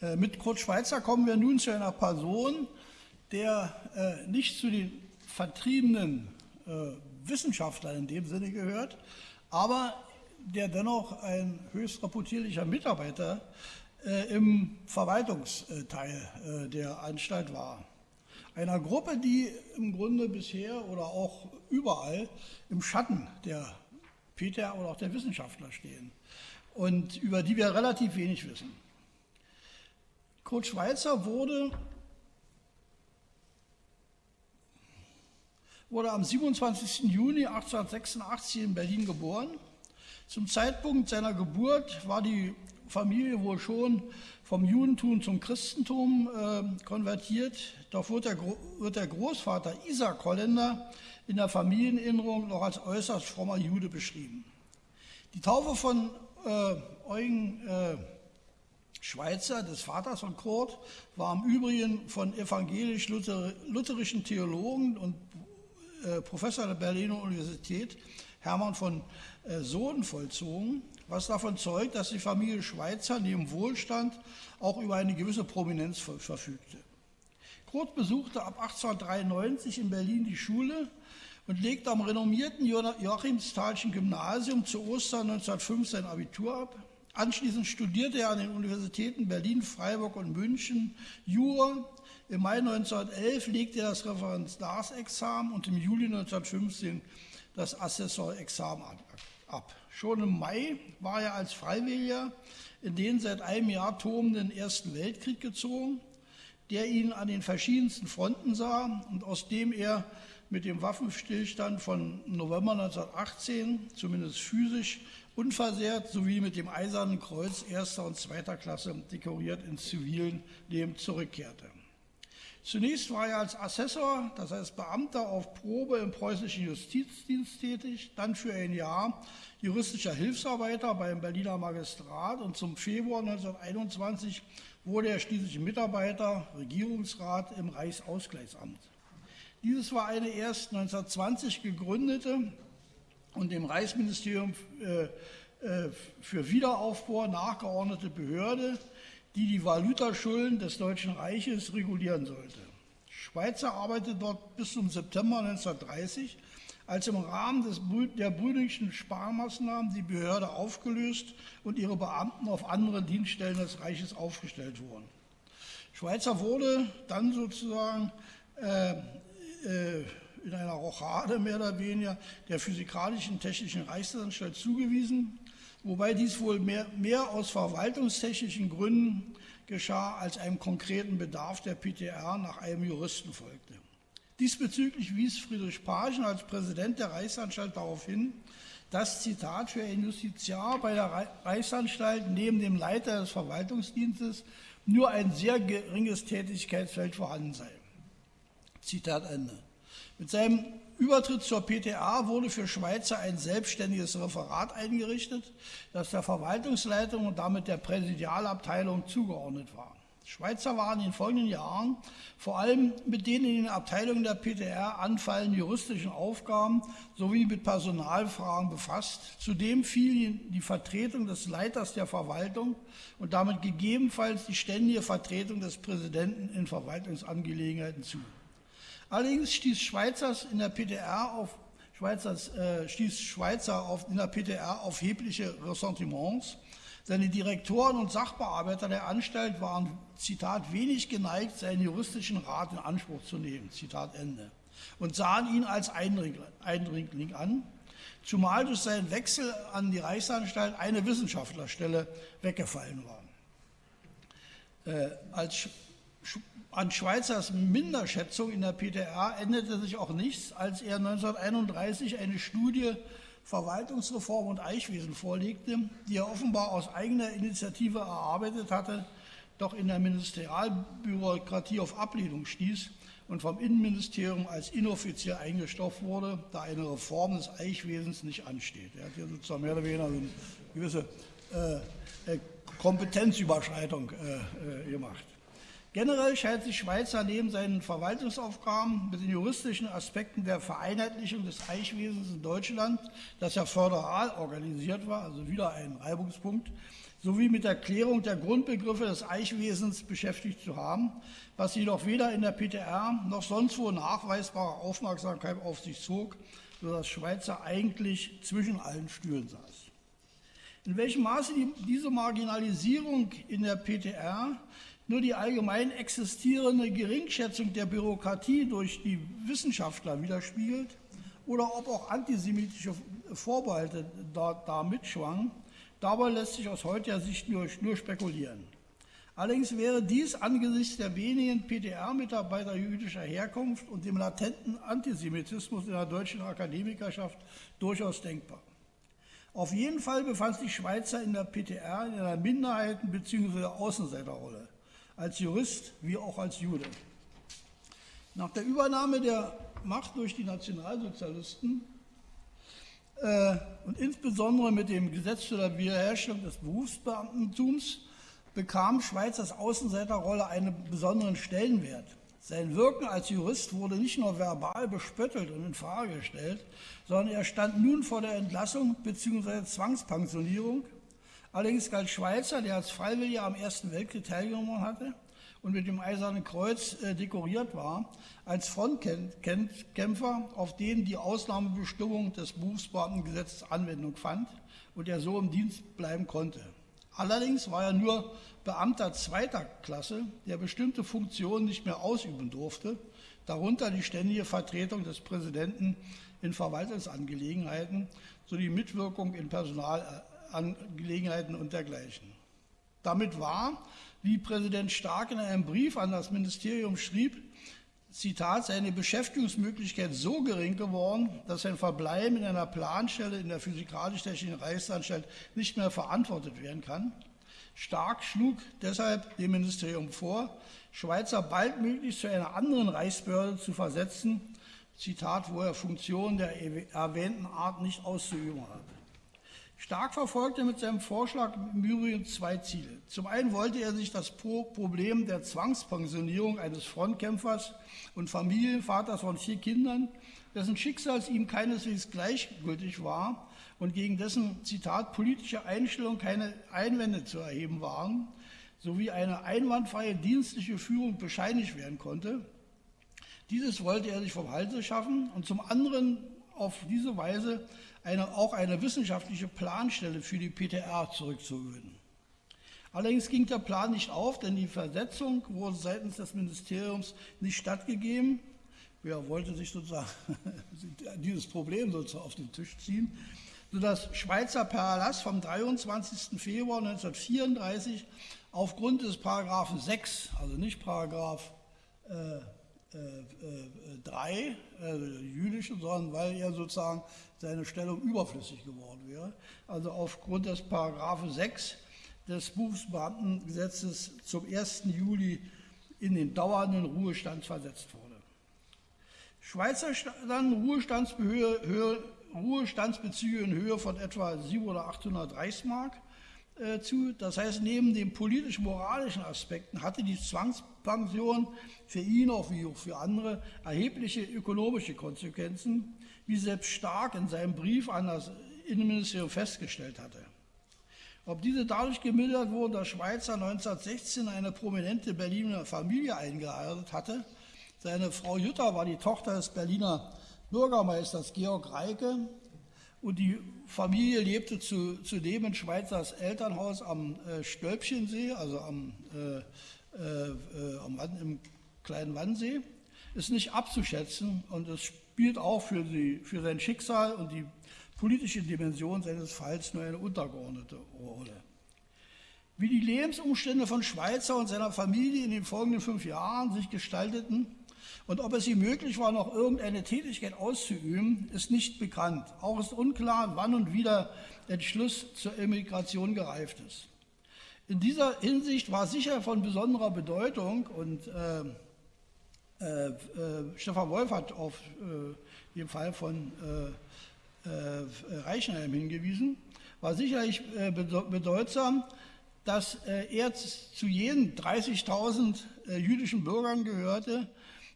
Äh, mit Kurt Schweizer kommen wir nun zu einer Person, der äh, nicht zu den vertriebenen äh, Wissenschaftlern in dem Sinne gehört, aber der dennoch ein höchst reputierlicher Mitarbeiter im Verwaltungsteil der Anstalt war. Einer Gruppe, die im Grunde bisher oder auch überall im Schatten der PTR oder auch der Wissenschaftler stehen und über die wir relativ wenig wissen. Kurt Schweitzer wurde, wurde am 27. Juni 1886 in Berlin geboren. Zum Zeitpunkt seiner Geburt war die Familie wohl schon vom Judentum zum Christentum äh, konvertiert. Doch wird der, wird der, Großvater Isaac Holländer in der Familienerinnerung noch als äußerst frommer Jude beschrieben. Die Taufe von äh, Eugen äh, Schweizer, des Vaters von Kurt, war im Übrigen von evangelisch-lutherischen Theologen und äh, Professor der Berliner Universität Hermann von äh, Sohn vollzogen, was davon zeugt, dass die Familie Schweizer neben Wohlstand auch über eine gewisse Prominenz verfügte. Kurt besuchte ab 1893 in Berlin die Schule und legte am renommierten Joachimsthalschen Gymnasium zu Ostern 1905 sein Abitur ab. Anschließend studierte er an den Universitäten Berlin, Freiburg und München Jura. Im Mai 1911 legte er das Referendarsexamen und im Juli 1915 das Assessorexamen ab. Schon im Mai war er als Freiwilliger in den seit einem Jahr tobenden Ersten Weltkrieg gezogen, der ihn an den verschiedensten Fronten sah und aus dem er mit dem Waffenstillstand von November 1918, zumindest physisch, unversehrt sowie mit dem Eisernen Kreuz erster und zweiter Klasse dekoriert ins zivilen Leben zurückkehrte. Zunächst war er als Assessor, das heißt Beamter auf Probe im preußischen Justizdienst tätig, dann für ein Jahr juristischer Hilfsarbeiter beim Berliner Magistrat und zum Februar 1921 wurde er schließlich Mitarbeiter, Regierungsrat im Reichsausgleichsamt. Dieses war eine erst 1920 gegründete und dem Reichsministerium äh, äh, für Wiederaufbau nachgeordnete Behörde, die die Valutaschulden des Deutschen Reiches regulieren sollte. Schweizer arbeitete dort bis zum September 1930, als im Rahmen des, der Brüdingschen Sparmaßnahmen die Behörde aufgelöst und ihre Beamten auf andere Dienststellen des Reiches aufgestellt wurden. Schweizer wurde dann sozusagen äh, in einer Rochade mehr oder weniger der Physikalischen Technischen Reichsanstalt zugewiesen, wobei dies wohl mehr, mehr aus verwaltungstechnischen Gründen geschah, als einem konkreten Bedarf der PTR nach einem Juristen folgte. Diesbezüglich wies Friedrich Pagen als Präsident der Reichsanstalt darauf hin, dass, Zitat, für ein Justiziar bei der Reichsanstalt neben dem Leiter des Verwaltungsdienstes nur ein sehr geringes Tätigkeitsfeld vorhanden sei. Zitat Ende. Mit seinem Übertritt zur PTA wurde für Schweizer ein selbstständiges Referat eingerichtet, das der Verwaltungsleitung und damit der Präsidialabteilung zugeordnet war. Schweizer waren in den folgenden Jahren vor allem mit den in den Abteilungen der PTR anfallenden juristischen Aufgaben sowie mit Personalfragen befasst. Zudem fiel die Vertretung des Leiters der Verwaltung und damit gegebenenfalls die ständige Vertretung des Präsidenten in Verwaltungsangelegenheiten zu. Allerdings stieß Schweizers in der PTR auf Schweizers, äh, stieß Schweizer auf, in der PTR auf erhebliche Ressentiments. Seine Direktoren und Sachbearbeiter der Anstalt waren, Zitat, wenig geneigt, seinen juristischen Rat in Anspruch zu nehmen, Zitat Ende, und sahen ihn als Eindringling an, zumal durch seinen Wechsel an die Reichsanstalt eine Wissenschaftlerstelle weggefallen war. Äh, als an Schweizers Minderschätzung in der PTR änderte sich auch nichts, als er 1931 eine Studie Verwaltungsreform und Eichwesen vorlegte, die er offenbar aus eigener Initiative erarbeitet hatte, doch in der Ministerialbürokratie auf Ablehnung stieß und vom Innenministerium als inoffiziell eingestopft wurde, da eine Reform des Eichwesens nicht ansteht. Er hat hier sozusagen mehr oder weniger eine gewisse äh, äh Kompetenzüberschreitung äh, äh, gemacht. Generell scheint sich Schweizer neben seinen Verwaltungsaufgaben mit den juristischen Aspekten der Vereinheitlichung des Eichwesens in Deutschland, das ja föderal organisiert war, also wieder ein Reibungspunkt, sowie mit der Klärung der Grundbegriffe des Eichwesens beschäftigt zu haben, was jedoch weder in der PTR noch sonst wo nachweisbare Aufmerksamkeit auf sich zog, sodass Schweizer eigentlich zwischen allen Stühlen saß. In welchem Maße die, diese Marginalisierung in der PTR nur die allgemein existierende Geringschätzung der Bürokratie durch die Wissenschaftler widerspiegelt oder ob auch antisemitische Vorbehalte da, da mitschwangen, dabei lässt sich aus heutiger Sicht nur, nur spekulieren. Allerdings wäre dies angesichts der wenigen PTR-Mitarbeiter jüdischer Herkunft und dem latenten Antisemitismus in der deutschen Akademikerschaft durchaus denkbar. Auf jeden Fall befand sich Schweizer in der PTR in einer Minderheiten- bzw. Außenseiterrolle, als Jurist wie auch als Jude. Nach der Übernahme der Macht durch die Nationalsozialisten äh, und insbesondere mit dem Gesetz zur Wiederherstellung des Berufsbeamtentums bekam Schweizers Außenseiterrolle einen besonderen Stellenwert. Sein Wirken als Jurist wurde nicht nur verbal bespöttelt und in Frage gestellt, sondern er stand nun vor der Entlassung bzw. Zwangspensionierung. Allerdings galt Schweizer, der als Freiwilliger am Ersten Weltkrieg teilgenommen hatte und mit dem Eisernen Kreuz äh, dekoriert war, als Frontkämpfer, auf den die Ausnahmebestimmung des Berufsbeamtengesetzes Anwendung fand und er so im Dienst bleiben konnte. Allerdings war er nur Beamter zweiter Klasse, der bestimmte Funktionen nicht mehr ausüben durfte, darunter die ständige Vertretung des Präsidenten in Verwaltungsangelegenheiten sowie Mitwirkung in Personalangelegenheiten und dergleichen. Damit war, wie Präsident Stark in einem Brief an das Ministerium schrieb, Zitat, seine Beschäftigungsmöglichkeit so gering geworden, dass sein Verbleiben in einer Planstelle in der Physikalisch-Technischen Reichsanstalt nicht mehr verantwortet werden kann. Stark schlug deshalb dem Ministerium vor, Schweizer baldmöglichst zu einer anderen Reichsbehörde zu versetzen, Zitat, wo er Funktionen der erwähnten Art nicht auszuüben hat. Stark verfolgte mit seinem Vorschlag im Übrigen zwei Ziele. Zum einen wollte er sich das Problem der Zwangspensionierung eines Frontkämpfers und Familienvaters von vier Kindern, dessen Schicksal ihm keineswegs gleichgültig war und gegen dessen, Zitat, politische Einstellung keine Einwände zu erheben waren, sowie eine einwandfreie dienstliche Führung bescheinigt werden konnte. Dieses wollte er sich vom Halse schaffen und zum anderen auf diese Weise eine, auch eine wissenschaftliche Planstelle für die PTR zurückzugewinnen. Allerdings ging der Plan nicht auf, denn die Versetzung wurde seitens des Ministeriums nicht stattgegeben. Wer wollte sich sozusagen dieses Problem sozusagen auf den Tisch ziehen, sodass Schweizer per Erlass vom 23. Februar 1934 aufgrund des Paragraphen 6, also nicht Paragraph äh, 3, äh, jüdische, sondern weil er sozusagen seine Stellung überflüssig geworden wäre. Also aufgrund des Paragraphen 6 des Berufsbeamtengesetzes zum 1. Juli in den dauernden Ruhestand versetzt wurde. Schweizer Ruhestandsbezüge in Höhe von etwa 700 oder 800 Reichsmark äh, zu. Das heißt, neben den politisch-moralischen Aspekten hatte die Zwangspension für ihn, auch wie auch für andere, erhebliche ökonomische Konsequenzen, wie selbst Stark in seinem Brief an das Innenministerium festgestellt hatte. Ob diese dadurch gemildert wurden, dass Schweizer 1916 eine prominente Berliner Familie eingeheiratet hatte. Seine Frau Jutta war die Tochter des Berliner Bürgermeisters Georg Reike und die Familie lebte zu, zudem in Schweizers Elternhaus am äh, Stölpchensee, also am, äh, äh, am, im kleinen Wannsee. Ist nicht abzuschätzen und es spielt auch für, die, für sein Schicksal und die politische Dimension seines Falls nur eine untergeordnete Rolle. Wie die Lebensumstände von Schweizer und seiner Familie in den folgenden fünf Jahren sich gestalteten, und ob es ihm möglich war, noch irgendeine Tätigkeit auszuüben, ist nicht bekannt. Auch ist unklar, wann und wie der Entschluss zur Emigration gereift ist. In dieser Hinsicht war sicher von besonderer Bedeutung und äh, äh, äh, Stefan Wolf hat auf äh, den Fall von äh, Reichenheim hingewiesen, war sicherlich bedeutsam, dass er zu jenen 30.000 jüdischen Bürgern gehörte,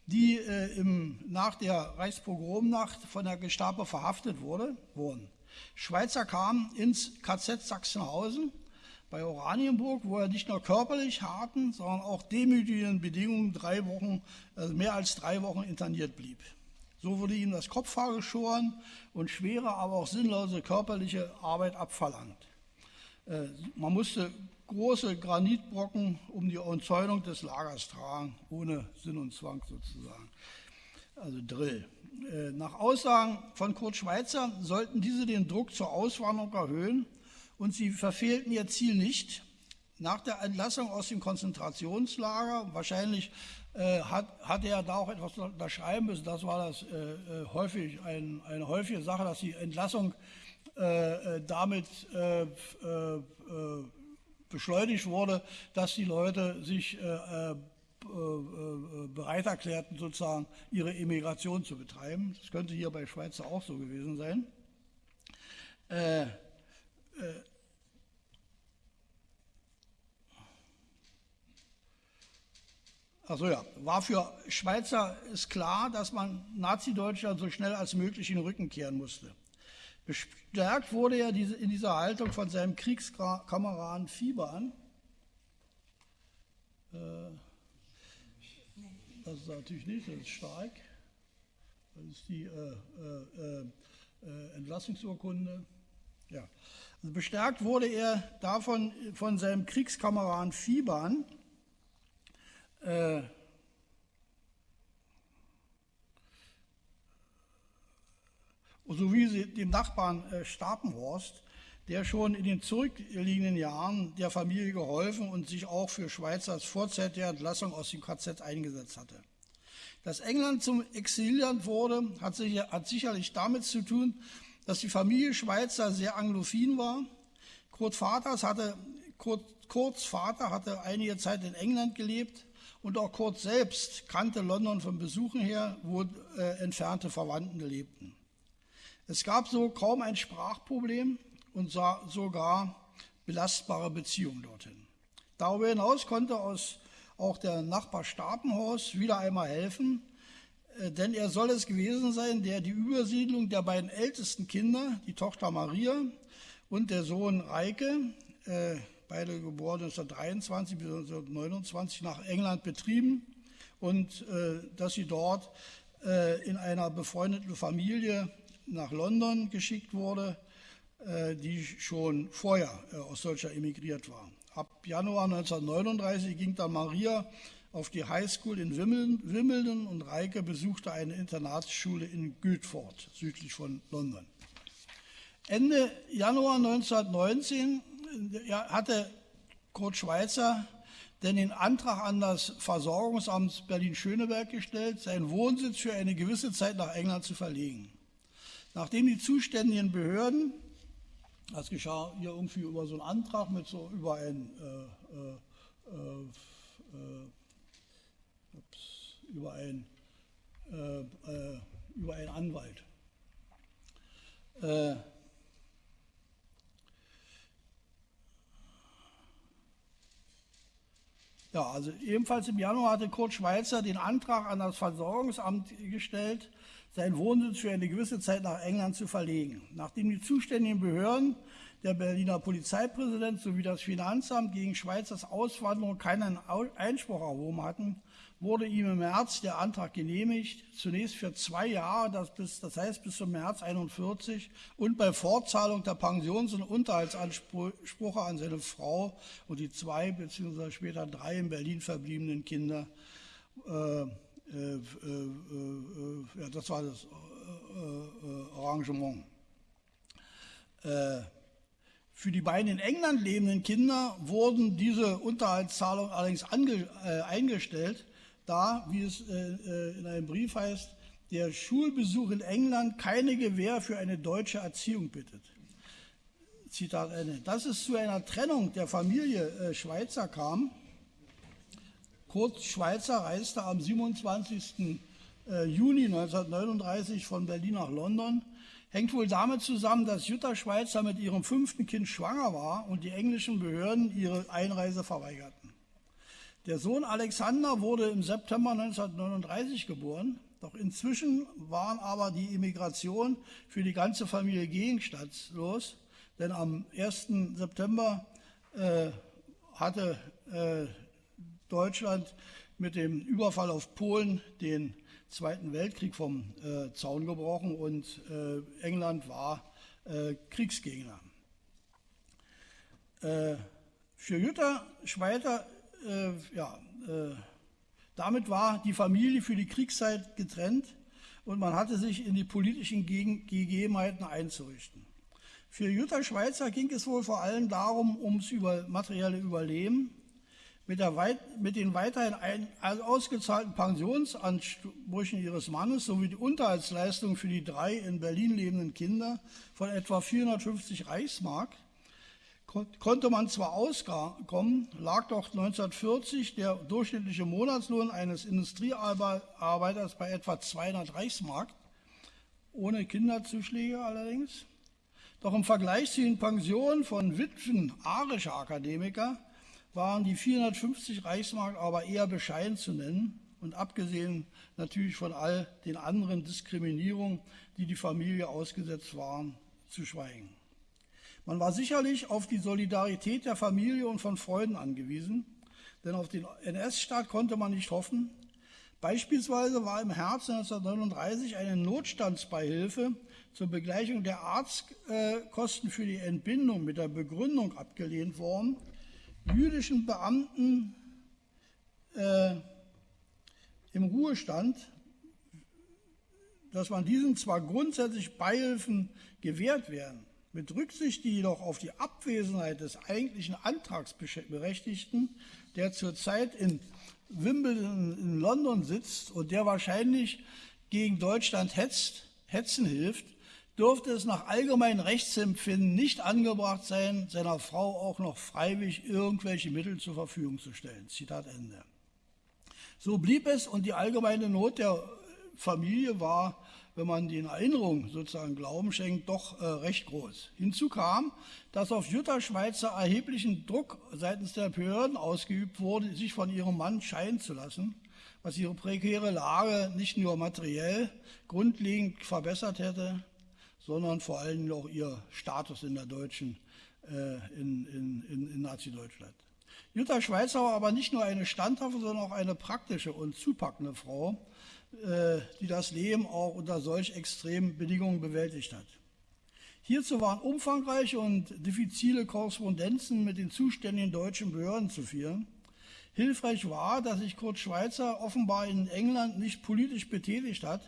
die äh, im, nach der Reichspogromnacht von der Gestapo verhaftet wurde, wurden. Schweizer kamen ins KZ Sachsenhausen, bei Oranienburg, wo er nicht nur körperlich harten, sondern auch demütigen Bedingungen drei Wochen, also mehr als drei Wochen interniert blieb. So wurde ihm das Kopfhaar geschoren und schwere, aber auch sinnlose körperliche Arbeit abverlangt. Äh, man musste große Granitbrocken um die Umzäunung des Lagers tragen, ohne Sinn und Zwang sozusagen. Also Drill. Äh, nach Aussagen von Kurt Schweitzer sollten diese den Druck zur Auswanderung erhöhen und sie verfehlten ihr Ziel nicht. Nach der Entlassung aus dem Konzentrationslager, wahrscheinlich äh, hat, hatte er da auch etwas unterschreiben müssen, das war das äh, äh häufig ein, eine häufige Sache, dass die Entlassung äh, äh damit äh, beschleunigt wurde, dass die Leute sich bereit erklärten, sozusagen ihre Emigration zu betreiben. Das könnte hier bei Schweizer auch so gewesen sein. Also ja, war für Schweizer ist klar, dass man Nazi-Deutschland so schnell als möglich in den Rücken kehren musste. Bestärkt wurde er in dieser Haltung von seinem Kriegskameraden Fiebern. Äh, das ist natürlich nicht, das ist stark. Das ist die äh, äh, äh, Entlassungsurkunde. Ja. Also bestärkt wurde er davon von seinem Kriegskameraden Fiebern, äh, sowie dem Nachbarn äh, Stapenhorst, der schon in den zurückliegenden Jahren der Familie geholfen und sich auch für Schweizers vorzeitige Entlassung aus dem KZ eingesetzt hatte. Dass England zum Exilland wurde, hat, sich, hat sicherlich damit zu tun, dass die Familie Schweizer sehr anglophin war. Kurt Vaters hatte, Kurt, Kurts Vater hatte einige Zeit in England gelebt und auch Kurt selbst kannte London von Besuchen her, wo äh, entfernte Verwandten lebten. Es gab so kaum ein Sprachproblem und sogar belastbare Beziehungen dorthin. Darüber hinaus konnte aus auch der Nachbar Stapenhaus wieder einmal helfen, äh, denn er soll es gewesen sein, der die Übersiedlung der beiden ältesten Kinder, die Tochter Maria und der Sohn Reike, äh, beide geboren 1923 bis 1929 nach England betrieben und äh, dass sie dort äh, in einer befreundeten Familie nach London geschickt wurde, äh, die schon vorher äh, aus solcher emigriert war. Ab Januar 1939 ging dann Maria auf die Highschool in Wimbledon und Reike besuchte eine Internatsschule in Guildford, südlich von London. Ende Januar 1919 hatte Kurt Schweizer denn den Antrag an das Versorgungsamt Berlin-Schöneberg gestellt, seinen Wohnsitz für eine gewisse Zeit nach England zu verlegen. Nachdem die zuständigen Behörden, das geschah hier irgendwie über so einen Antrag mit so über ein äh, äh, äh, ups, über ein äh, äh, über einen Anwalt. Ja, also ebenfalls im Januar hatte Kurt Schweizer den Antrag an das Versorgungsamt gestellt, seinen Wohnsitz für eine gewisse Zeit nach England zu verlegen. Nachdem die zuständigen Behörden, der Berliner Polizeipräsident sowie das Finanzamt gegen Schweizers Auswanderung keinen Einspruch erhoben hatten, wurde ihm im März der Antrag genehmigt, zunächst für zwei Jahre, das, bis, das heißt bis zum März 41 und bei Fortzahlung der Pensions- und Unterhaltsansprüche an seine Frau und die zwei bzw. später drei in Berlin verbliebenen Kinder. Äh, äh, äh, äh ja, das war das äh, äh, Arrangement. Für die beiden in England lebenden Kinder wurden diese Unterhaltszahlungen allerdings ange, eingestellt, da, wie es äh, äh, in einem Brief heißt, der Schulbesuch in England keine Gewähr für eine deutsche Erziehung bittet. Zitat Ende. Dass es zu einer Trennung der Familie äh, Schweizer kam. Kurt Schweizer reiste am 27. Juni 1939 von Berlin nach London. Hängt wohl damit zusammen, dass Jutta Schweizer mit ihrem fünften Kind schwanger war und die englischen Behörden ihre Einreise verweigerten. Der Sohn Alexander wurde im September 1939 geboren, doch inzwischen waren aber die Immigration für die ganze Familie gegenstandslos, denn am 1. September äh, hatte äh, Deutschland mit dem Überfall auf Polen den Zweiten Weltkrieg vom äh, Zaun gebrochen und äh, England war äh, Kriegsgegner. Äh, für Jutta Schweiter, ja, äh, damit war die Familie für die Kriegszeit getrennt und man hatte sich in die politischen Gegebenheiten einzurichten. Für Jutta Schweizer ging es wohl vor allem darum, ums über, materielle Überleben. Mit, weit, mit den weiterhin ein, ausgezahlten Pensionsansprüchen ihres Mannes sowie die Unterhaltsleistung für die drei in Berlin lebenden Kinder von etwa 450 Reichsmark konnte man zwar auskommen, lag doch 1940 der durchschnittliche Monatslohn eines Industriearbeiters bei etwa 200 Reichsmark, ohne Kinderzuschläge allerdings. Doch im Vergleich zu den Pensionen von Witwen arischer Akademiker waren die 450 Reichsmark aber eher bescheiden zu nennen und abgesehen natürlich von all den anderen Diskriminierungen, die die Familie ausgesetzt waren, zu schweigen. Man war sicherlich auf die Solidarität der Familie und von Freunden angewiesen, denn auf den NS-Staat konnte man nicht hoffen. Beispielsweise war im Herbst 1939 eine Notstandsbeihilfe zur Begleichung der Arztkosten für die Entbindung mit der Begründung abgelehnt worden, jüdischen Beamten äh, im Ruhestand, dass man diesen zwar grundsätzlich Beihilfen gewährt werden, mit Rücksicht jedoch auf die Abwesenheit des eigentlichen Antragsberechtigten, der zurzeit in Wimbledon in London sitzt und der wahrscheinlich gegen Deutschland hetzt, hetzen hilft, dürfte es nach allgemeinem Rechtsempfinden nicht angebracht sein, seiner Frau auch noch freiwillig irgendwelche Mittel zur Verfügung zu stellen. Zitat Ende. So blieb es und die allgemeine Not der Familie war wenn man den Erinnerungen sozusagen Glauben schenkt, doch äh, recht groß. Hinzu kam, dass auf Jutta Schweizer erheblichen Druck seitens der Behörden ausgeübt wurde, sich von ihrem Mann scheiden zu lassen, was ihre prekäre Lage nicht nur materiell grundlegend verbessert hätte, sondern vor allem auch ihr Status in der deutschen, äh, in, in, in, in Nazi-Deutschland. Jutta Schweizer war aber nicht nur eine standhafte, sondern auch eine praktische und zupackende Frau, die das Leben auch unter solch extremen Bedingungen bewältigt hat. Hierzu waren umfangreiche und diffizile Korrespondenzen mit den zuständigen deutschen Behörden zu führen. Hilfreich war, dass sich Kurt Schweizer offenbar in England nicht politisch betätigt hat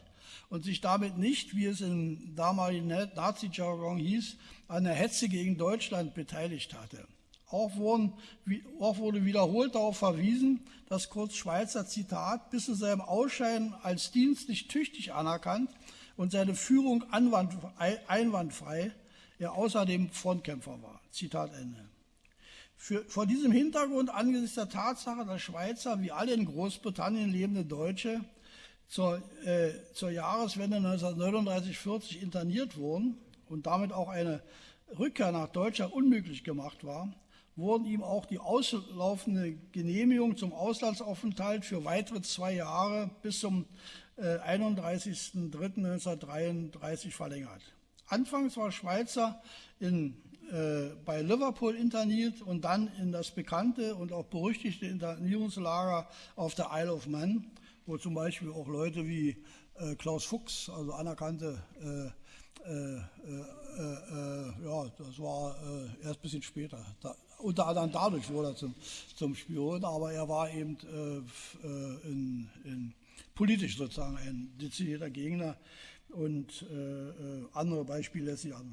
und sich damit nicht, wie es im damaligen Nazi-Jargon hieß, an der Hetze gegen Deutschland beteiligt hatte. Auch, wurden, auch, wurde wiederholt darauf verwiesen, dass Kurt Schweizer, Zitat, bis zu seinem Ausscheiden als dienstlich tüchtig anerkannt und seine Führung einwandfrei, er außerdem Frontkämpfer war. Zitat Ende. Für, vor diesem Hintergrund angesichts der Tatsache, dass Schweizer wie alle in Großbritannien lebende Deutsche zur, äh, zur Jahreswende 1939-40 interniert wurden und damit auch eine Rückkehr nach Deutschland unmöglich gemacht war, wurden ihm auch die auslaufende Genehmigung zum Auslandsaufenthalt für weitere zwei Jahre bis zum äh, 31.03.1933 verlängert. Anfangs war Schweizer in, äh, bei Liverpool interniert und dann in das bekannte und auch berüchtigte Internierungslager auf der Isle of Man, wo zum Beispiel auch Leute wie äh, Klaus Fuchs, also anerkannte äh, äh, äh, äh, ja, das war erst ein bisschen später. Da, unter anderem dadurch wurde er zum, zum Spion, aber er war eben äh, äh, in, in politisch sozusagen ein dezidierter Gegner und äh, äh, andere Beispiele lässt sich an.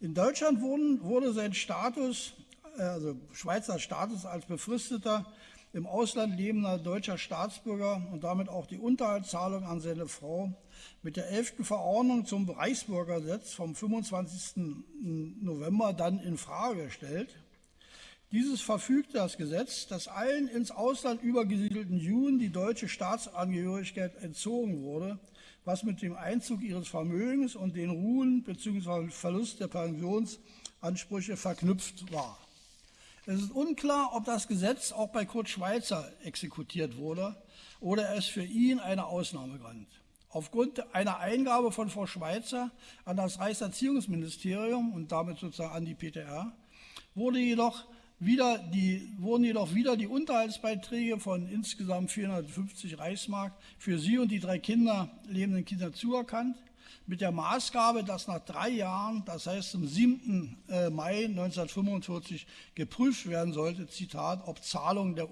In Deutschland wurden, wurde sein Status, äh, also Schweizer Status als befristeter im Ausland lebender deutscher Staatsbürger und damit auch die Unterhaltszahlung an seine Frau mit der 11. Verordnung zum Reichsbürgergesetz vom 25. November dann in Frage gestellt. Dieses verfügt das Gesetz, dass allen ins Ausland übergesiedelten Juden die deutsche Staatsangehörigkeit entzogen wurde, was mit dem Einzug ihres Vermögens und den Ruhen bzw. Verlust der Pensionsansprüche verknüpft war. Es ist unklar, ob das Gesetz auch bei Kurt Schweizer exekutiert wurde oder es für ihn eine Ausnahme galt. Aufgrund einer Eingabe von Frau Schweizer an das Reichserziehungsministerium und damit sozusagen an die PTR wurde jedoch wieder die, wurden jedoch wieder die Unterhaltsbeiträge von insgesamt 450 Reichsmark für sie und die drei Kinder, lebenden Kinder zuerkannt, mit der Maßgabe, dass nach drei Jahren, das heißt zum 7. Äh, Mai 1945, geprüft werden sollte, Zitat, ob Zahlung der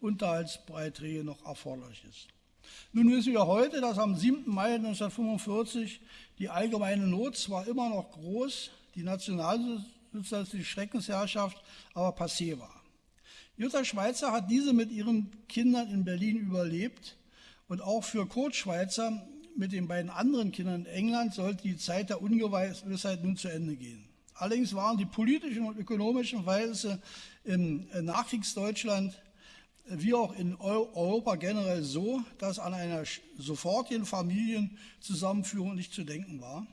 Unterhaltsbeiträge noch erforderlich ist. Nun wissen wir heute, dass am 7. Mai 1945 die allgemeine Not zwar immer noch groß, die nationalsozialistische Schreckensherrschaft aber passé war. Jutta Schweizer hat diese mit ihren Kindern in Berlin überlebt und auch für Kurt Schweizer mit den beiden anderen Kindern in England sollte die Zeit der Ungewissheit nun zu Ende gehen. Allerdings waren die politischen und ökonomischen Verhältnisse im Nachkriegsdeutschland wie auch in Europa generell so, dass an einer sofortigen Familienzusammenführung nicht zu denken war.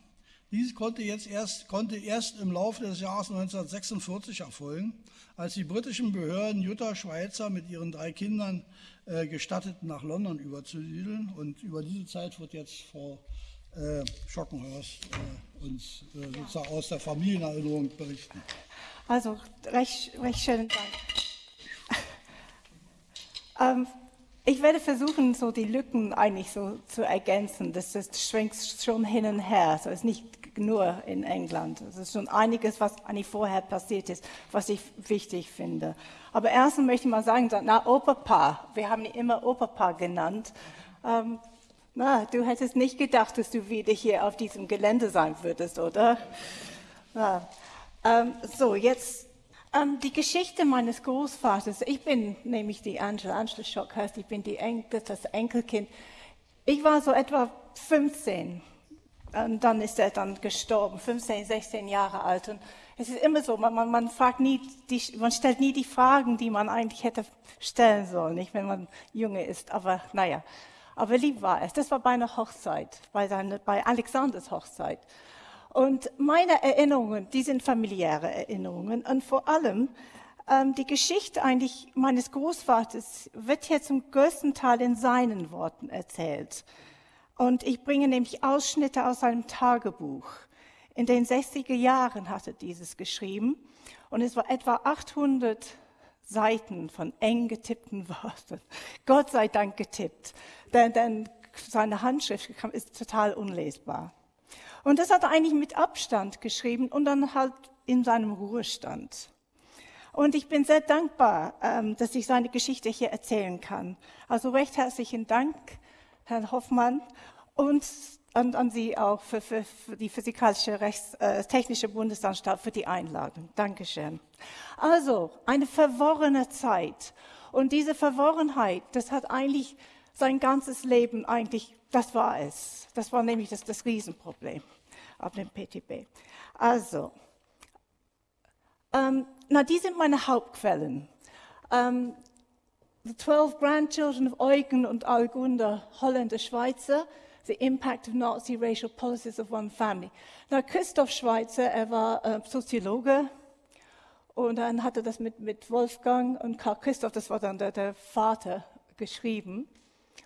Dies konnte, jetzt erst, konnte erst im Laufe des Jahres 1946 erfolgen, als die britischen Behörden Jutta Schweizer mit ihren drei Kindern äh, gestatteten, nach London überzusiedeln. Und über diese Zeit wird jetzt Frau äh, Schockenhorst äh, uns äh, sozusagen aus der Familienerinnerung berichten. Also recht, recht schönen Dank. Ähm, ich werde versuchen, so die Lücken eigentlich so zu ergänzen. Das, das schwenkt schon hin und her. So ist nicht nur in England. Es ist schon einiges, was eigentlich vorher passiert ist, was ich wichtig finde. Aber erstens möchte ich mal sagen, na, Operpaar. Wir haben ihn immer Operpaar genannt. Ähm, na, du hättest nicht gedacht, dass du wieder hier auf diesem Gelände sein würdest, oder? Na, ähm, so, jetzt ähm, die Geschichte meines Großvaters, ich bin nämlich die Angela, Angela Schockhurst, ich bin die Enkel, das Enkelkind. Ich war so etwa 15 und dann ist er dann gestorben, 15, 16 Jahre alt. Und es ist immer so, man, man, man, fragt nie die, man stellt nie die Fragen, die man eigentlich hätte stellen sollen, nicht wenn man Junge ist. Aber naja, aber lieb war es. Das war bei einer Hochzeit, bei, seine, bei Alexanders Hochzeit. Und meine Erinnerungen, die sind familiäre Erinnerungen. Und vor allem ähm, die Geschichte eigentlich meines Großvaters wird hier zum größten Teil in seinen Worten erzählt. Und ich bringe nämlich Ausschnitte aus seinem Tagebuch. In den 60er Jahren hat er dieses geschrieben. Und es war etwa 800 Seiten von eng getippten Worten. Gott sei Dank getippt, denn, denn seine Handschrift ist total unlesbar. Und das hat er eigentlich mit Abstand geschrieben und dann halt in seinem Ruhestand. Und ich bin sehr dankbar, ähm, dass ich seine Geschichte hier erzählen kann. Also recht herzlichen Dank, Herrn Hoffmann, und an, an Sie auch für, für, für die Physikalische Rechts, äh, Technische Bundesanstalt für die Einladung. Dankeschön. Also, eine verworrene Zeit. Und diese Verworrenheit, das hat eigentlich sein ganzes Leben eigentlich das war es. Das war nämlich das, das Riesenproblem auf dem PTB. Also, ähm, na, die sind meine Hauptquellen. Ähm, the 12 Grandchildren of Eugen und Algunder, Holländer, Schweizer, The Impact of Nazi Racial Policies of One Family. Na, Christoph Schweizer, er war äh, Soziologe und dann hat er das mit, mit Wolfgang und Karl Christoph, das war dann der, der Vater, geschrieben.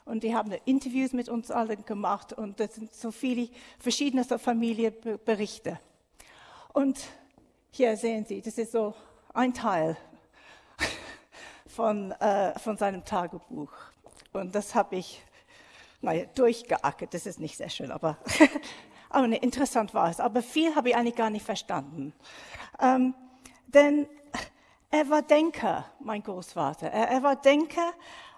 Und die haben Interviews mit uns allen gemacht und das sind so viele verschiedene Familienberichte. Und hier sehen Sie, das ist so ein Teil von, äh, von seinem Tagebuch. Und das habe ich naja, durchgeackert. Das ist nicht sehr schön, aber, aber ne, interessant war es. Aber viel habe ich eigentlich gar nicht verstanden. Ähm, denn er war Denker, mein Großvater. Er, er war Denker,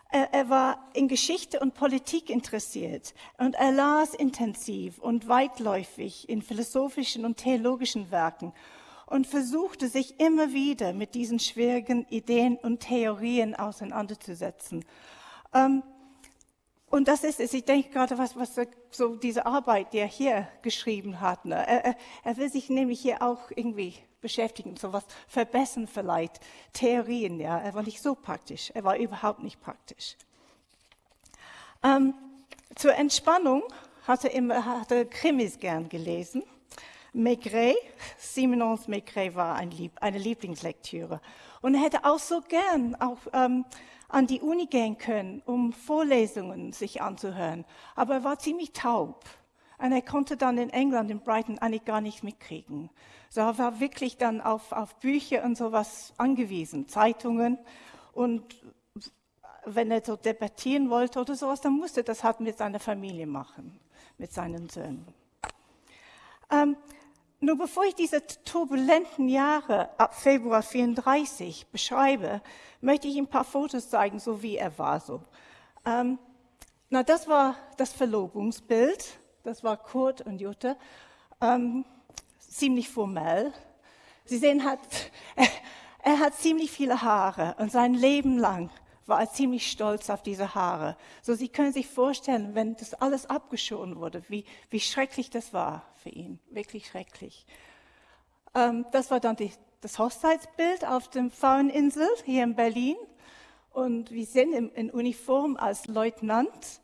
er, er war in Geschichte und Politik interessiert und er las intensiv und weitläufig in philosophischen und theologischen Werken und versuchte sich immer wieder mit diesen schwierigen Ideen und Theorien auseinanderzusetzen. Ähm, und das ist es. Ich denke gerade, was, was so diese Arbeit, die er hier geschrieben hat. Ne? Er, er, will sich nämlich hier auch irgendwie beschäftigen, so was verbessern vielleicht. Theorien, ja. Er war nicht so praktisch. Er war überhaupt nicht praktisch. Ähm, zur Entspannung hat er immer hat er Krimis gern gelesen. Maigret, Simenons Maigret war ein Lieb, eine Lieblingslektüre. Und er hätte auch so gern auch ähm, an die Uni gehen können, um Vorlesungen sich anzuhören. Aber er war ziemlich taub. Und er konnte dann in England, in Brighton, eigentlich gar nichts mitkriegen. So er war wirklich dann auf, auf Bücher und sowas angewiesen, Zeitungen. Und wenn er so debattieren wollte oder sowas, dann musste das halt mit seiner Familie machen, mit seinen Söhnen. Ähm, nur bevor ich diese turbulenten Jahre ab Februar 34 beschreibe, möchte ich ein paar Fotos zeigen, so wie er war. So. Ähm, na, das war das Verlobungsbild. Das war Kurt und Jutta. Ähm, ziemlich formell. Sie sehen, hat, er, er hat ziemlich viele Haare und sein Leben lang war er ziemlich stolz auf diese Haare. So, Sie können sich vorstellen, wenn das alles abgeschoren wurde, wie, wie schrecklich das war für ihn. Wirklich schrecklich. Ähm, das war dann die, das Hochzeitsbild auf dem Fraueninsel hier in Berlin. Und wir sind in, in Uniform als Leutnant.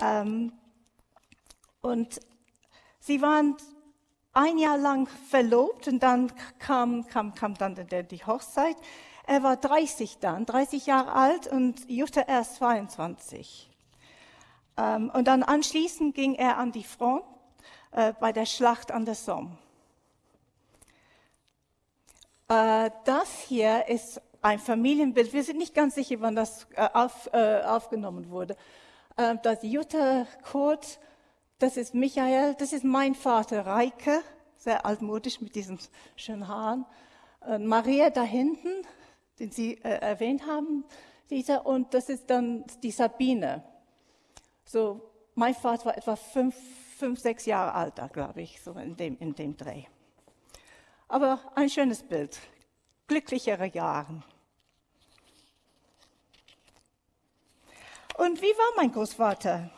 Ähm, und sie waren ein Jahr lang verlobt und dann kam, kam, kam dann die Hochzeit. Er war 30 dann, 30 Jahre alt und Jutta erst 22. Ähm, und dann anschließend ging er an die Front äh, bei der Schlacht an der Somme. Äh, das hier ist ein Familienbild. Wir sind nicht ganz sicher, wann das äh, äh, aufgenommen wurde. Das Jutta Kurt das ist Michael, das ist mein Vater Reike, sehr altmodisch mit diesen schönen Haaren. Maria da hinten, den Sie äh, erwähnt haben, dieser, und das ist dann die Sabine. So, mein Vater war etwa fünf, fünf sechs Jahre alt, glaube ich, so in dem, in dem Dreh. Aber ein schönes Bild, glücklichere Jahre. Und wie war mein Großvater?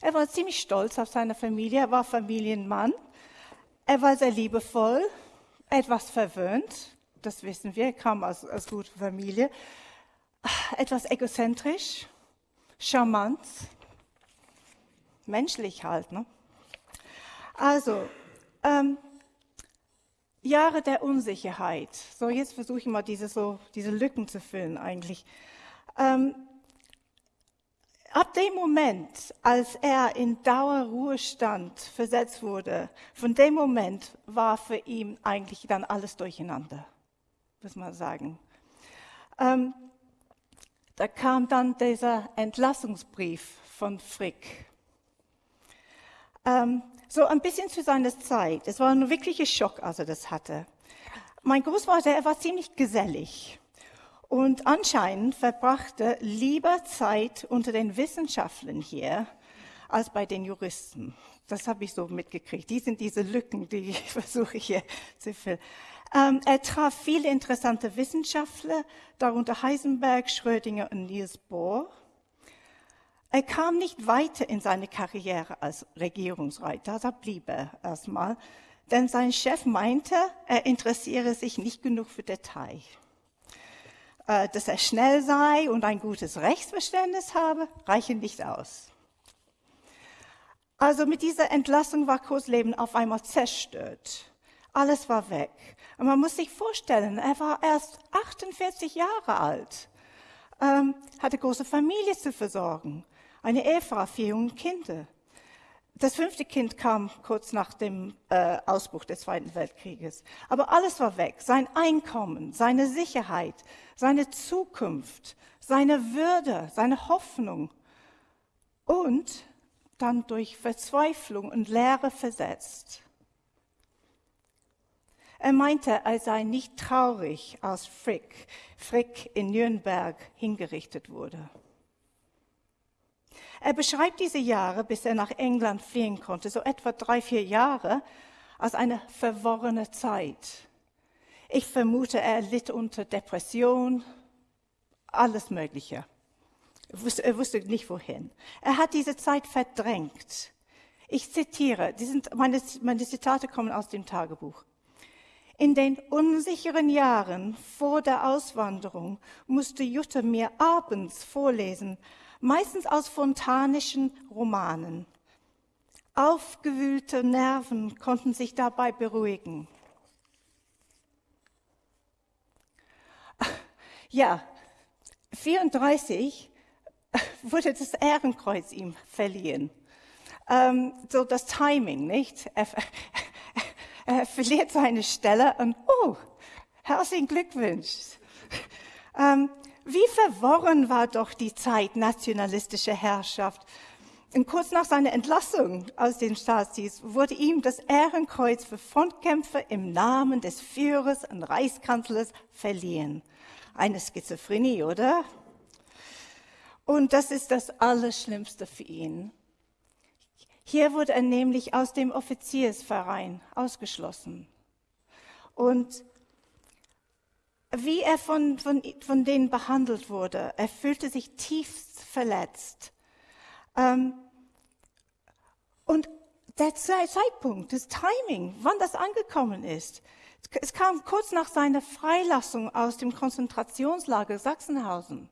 Er war ziemlich stolz auf seine Familie, er war Familienmann, er war sehr liebevoll, etwas verwöhnt, das wissen wir, er kam aus, aus guter Familie, etwas egozentrisch, charmant, menschlich halt. Ne? Also, ähm, Jahre der Unsicherheit. So, jetzt versuche ich mal diese, so, diese Lücken zu füllen eigentlich. Ähm, Ab dem Moment, als er in Dauerruhestand versetzt wurde, von dem Moment war für ihn eigentlich dann alles durcheinander, muss man sagen. Ähm, da kam dann dieser Entlassungsbrief von Frick. Ähm, so ein bisschen zu seiner Zeit. Es war ein wirklicher Schock, als er das hatte. Mein Großvater, er war ziemlich gesellig und anscheinend verbrachte lieber Zeit unter den Wissenschaftlern hier als bei den Juristen. Das habe ich so mitgekriegt. Die sind diese Lücken, die ich versuche hier zu füllen. Ähm, er traf viele interessante Wissenschaftler, darunter Heisenberg, Schrödinger und Niels Bohr. Er kam nicht weiter in seine Karriere als Regierungsreiter, da blieb er erstmal, denn sein Chef meinte, er interessiere sich nicht genug für Details. Äh, dass er schnell sei und ein gutes Rechtsverständnis habe, reichen nicht aus. Also mit dieser Entlassung war Kursleben auf einmal zerstört. Alles war weg. Und man muss sich vorstellen, er war erst 48 Jahre alt, ähm, hatte große Familie zu versorgen, eine Ehefrau, vier junge Kinder. Das fünfte Kind kam kurz nach dem äh, Ausbruch des Zweiten Weltkrieges. Aber alles war weg. Sein Einkommen, seine Sicherheit, seine Zukunft, seine Würde, seine Hoffnung. Und dann durch Verzweiflung und Leere versetzt. Er meinte, er sei nicht traurig, als Frick, Frick in Nürnberg hingerichtet wurde. Er beschreibt diese Jahre, bis er nach England fliehen konnte, so etwa drei, vier Jahre, als eine verworrene Zeit. Ich vermute, er litt unter Depression, alles Mögliche. Er wusste, nicht wohin. Er hat diese Zeit verdrängt. Ich zitiere, die sind, meine, meine Zitate kommen aus dem Tagebuch. In den unsicheren Jahren vor der Auswanderung musste Jutta mir abends vorlesen, meistens aus fontanischen Romanen. Aufgewühlte Nerven konnten sich dabei beruhigen. Ja, 34 wurde das Ehrenkreuz ihm verliehen. ähm, so das Timing, nicht? Er, er verliert seine Stelle und, oh, herzlichen Glückwunsch. Ähm, wie verworren war doch die Zeit nationalistischer Herrschaft. Und kurz nach seiner Entlassung aus den Staatsdienst wurde ihm das Ehrenkreuz für Frontkämpfer im Namen des Führers und Reichskanzlers verliehen. Eine Schizophrenie, oder? Und das ist das Allerschlimmste für ihn. Hier wurde er nämlich aus dem Offiziersverein ausgeschlossen. Und wie er von, von, von denen behandelt wurde, er fühlte sich tiefst verletzt. Ähm, und der Zeitpunkt, das Timing, wann das angekommen ist, es kam kurz nach seiner Freilassung aus dem Konzentrationslager Sachsenhausen,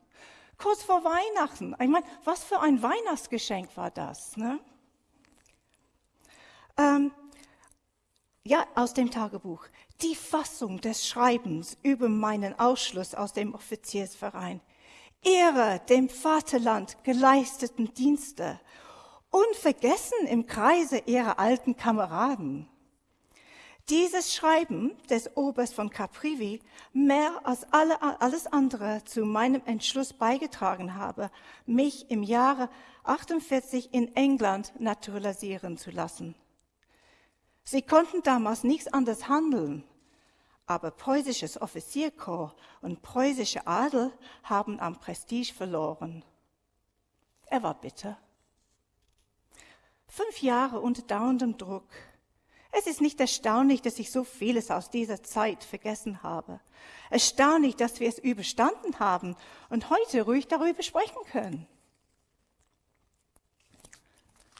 kurz vor Weihnachten. Ich meine, was für ein Weihnachtsgeschenk war das? Ne? Ähm, ja, aus dem Tagebuch. Die Fassung des Schreibens über meinen Ausschluss aus dem Offiziersverein. Ihre dem Vaterland geleisteten Dienste, unvergessen im Kreise ihrer alten Kameraden. Dieses Schreiben des Oberst von Caprivi mehr als alle, alles andere zu meinem Entschluss beigetragen habe, mich im Jahre 48 in England naturalisieren zu lassen. Sie konnten damals nichts anderes handeln, aber preußisches Offizierkorps und preußische Adel haben am Prestige verloren. Er war bitter. Fünf Jahre unter dauerndem Druck. Es ist nicht erstaunlich, dass ich so vieles aus dieser Zeit vergessen habe. Erstaunlich, dass wir es überstanden haben und heute ruhig darüber sprechen können.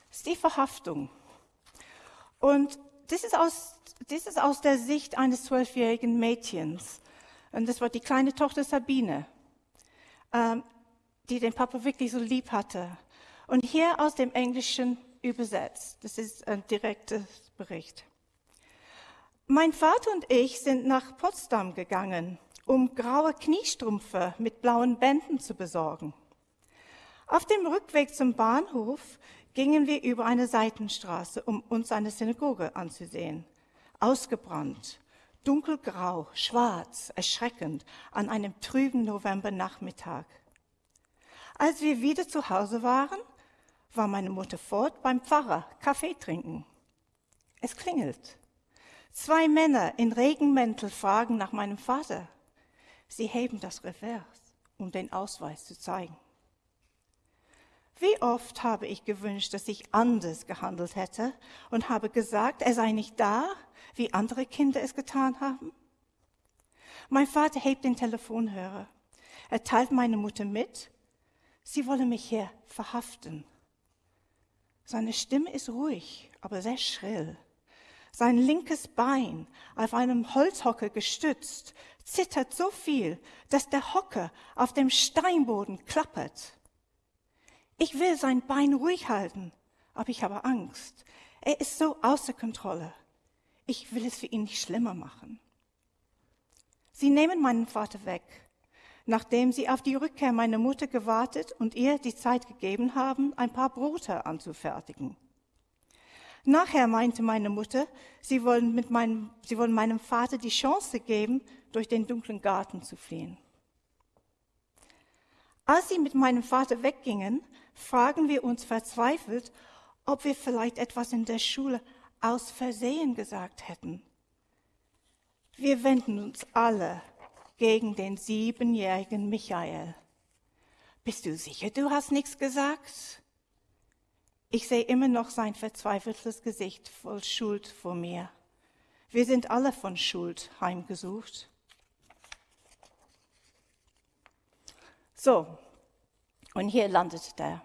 Das ist die Verhaftung. Und das ist aus, das ist aus der Sicht eines zwölfjährigen Mädchens. Und das war die kleine Tochter Sabine, ähm, die den Papa wirklich so lieb hatte. Und hier aus dem Englischen übersetzt. Das ist ein direkter Bericht. Mein Vater und ich sind nach Potsdam gegangen, um graue Kniestrümpfe mit blauen Bänden zu besorgen. Auf dem Rückweg zum Bahnhof gingen wir über eine Seitenstraße, um uns eine Synagoge anzusehen. Ausgebrannt, dunkelgrau, schwarz, erschreckend an einem trüben Novembernachmittag. Als wir wieder zu Hause waren, war meine Mutter fort beim Pfarrer Kaffee trinken. Es klingelt. Zwei Männer in Regenmäntel fragen nach meinem Vater. Sie heben das Revers, um den Ausweis zu zeigen. Wie oft habe ich gewünscht, dass ich anders gehandelt hätte und habe gesagt, er sei nicht da, wie andere Kinder es getan haben? Mein Vater hebt den Telefonhörer. Er teilt meine Mutter mit, sie wolle mich hier verhaften. Seine Stimme ist ruhig, aber sehr schrill. Sein linkes Bein, auf einem Holzhocker gestützt, zittert so viel, dass der Hocker auf dem Steinboden klappert. Ich will sein Bein ruhig halten, aber ich habe Angst. Er ist so außer Kontrolle. Ich will es für ihn nicht schlimmer machen. Sie nehmen meinen Vater weg, nachdem sie auf die Rückkehr meiner Mutter gewartet und ihr die Zeit gegeben haben, ein paar Brote anzufertigen. Nachher meinte meine Mutter, sie wollen, mit meinem, sie wollen meinem Vater die Chance geben, durch den dunklen Garten zu fliehen. Als sie mit meinem Vater weggingen, fragen wir uns verzweifelt, ob wir vielleicht etwas in der Schule aus Versehen gesagt hätten. Wir wenden uns alle gegen den siebenjährigen Michael. Bist du sicher, du hast nichts gesagt? Ich sehe immer noch sein verzweifeltes Gesicht voll Schuld vor mir. Wir sind alle von Schuld heimgesucht. So, und hier landet der.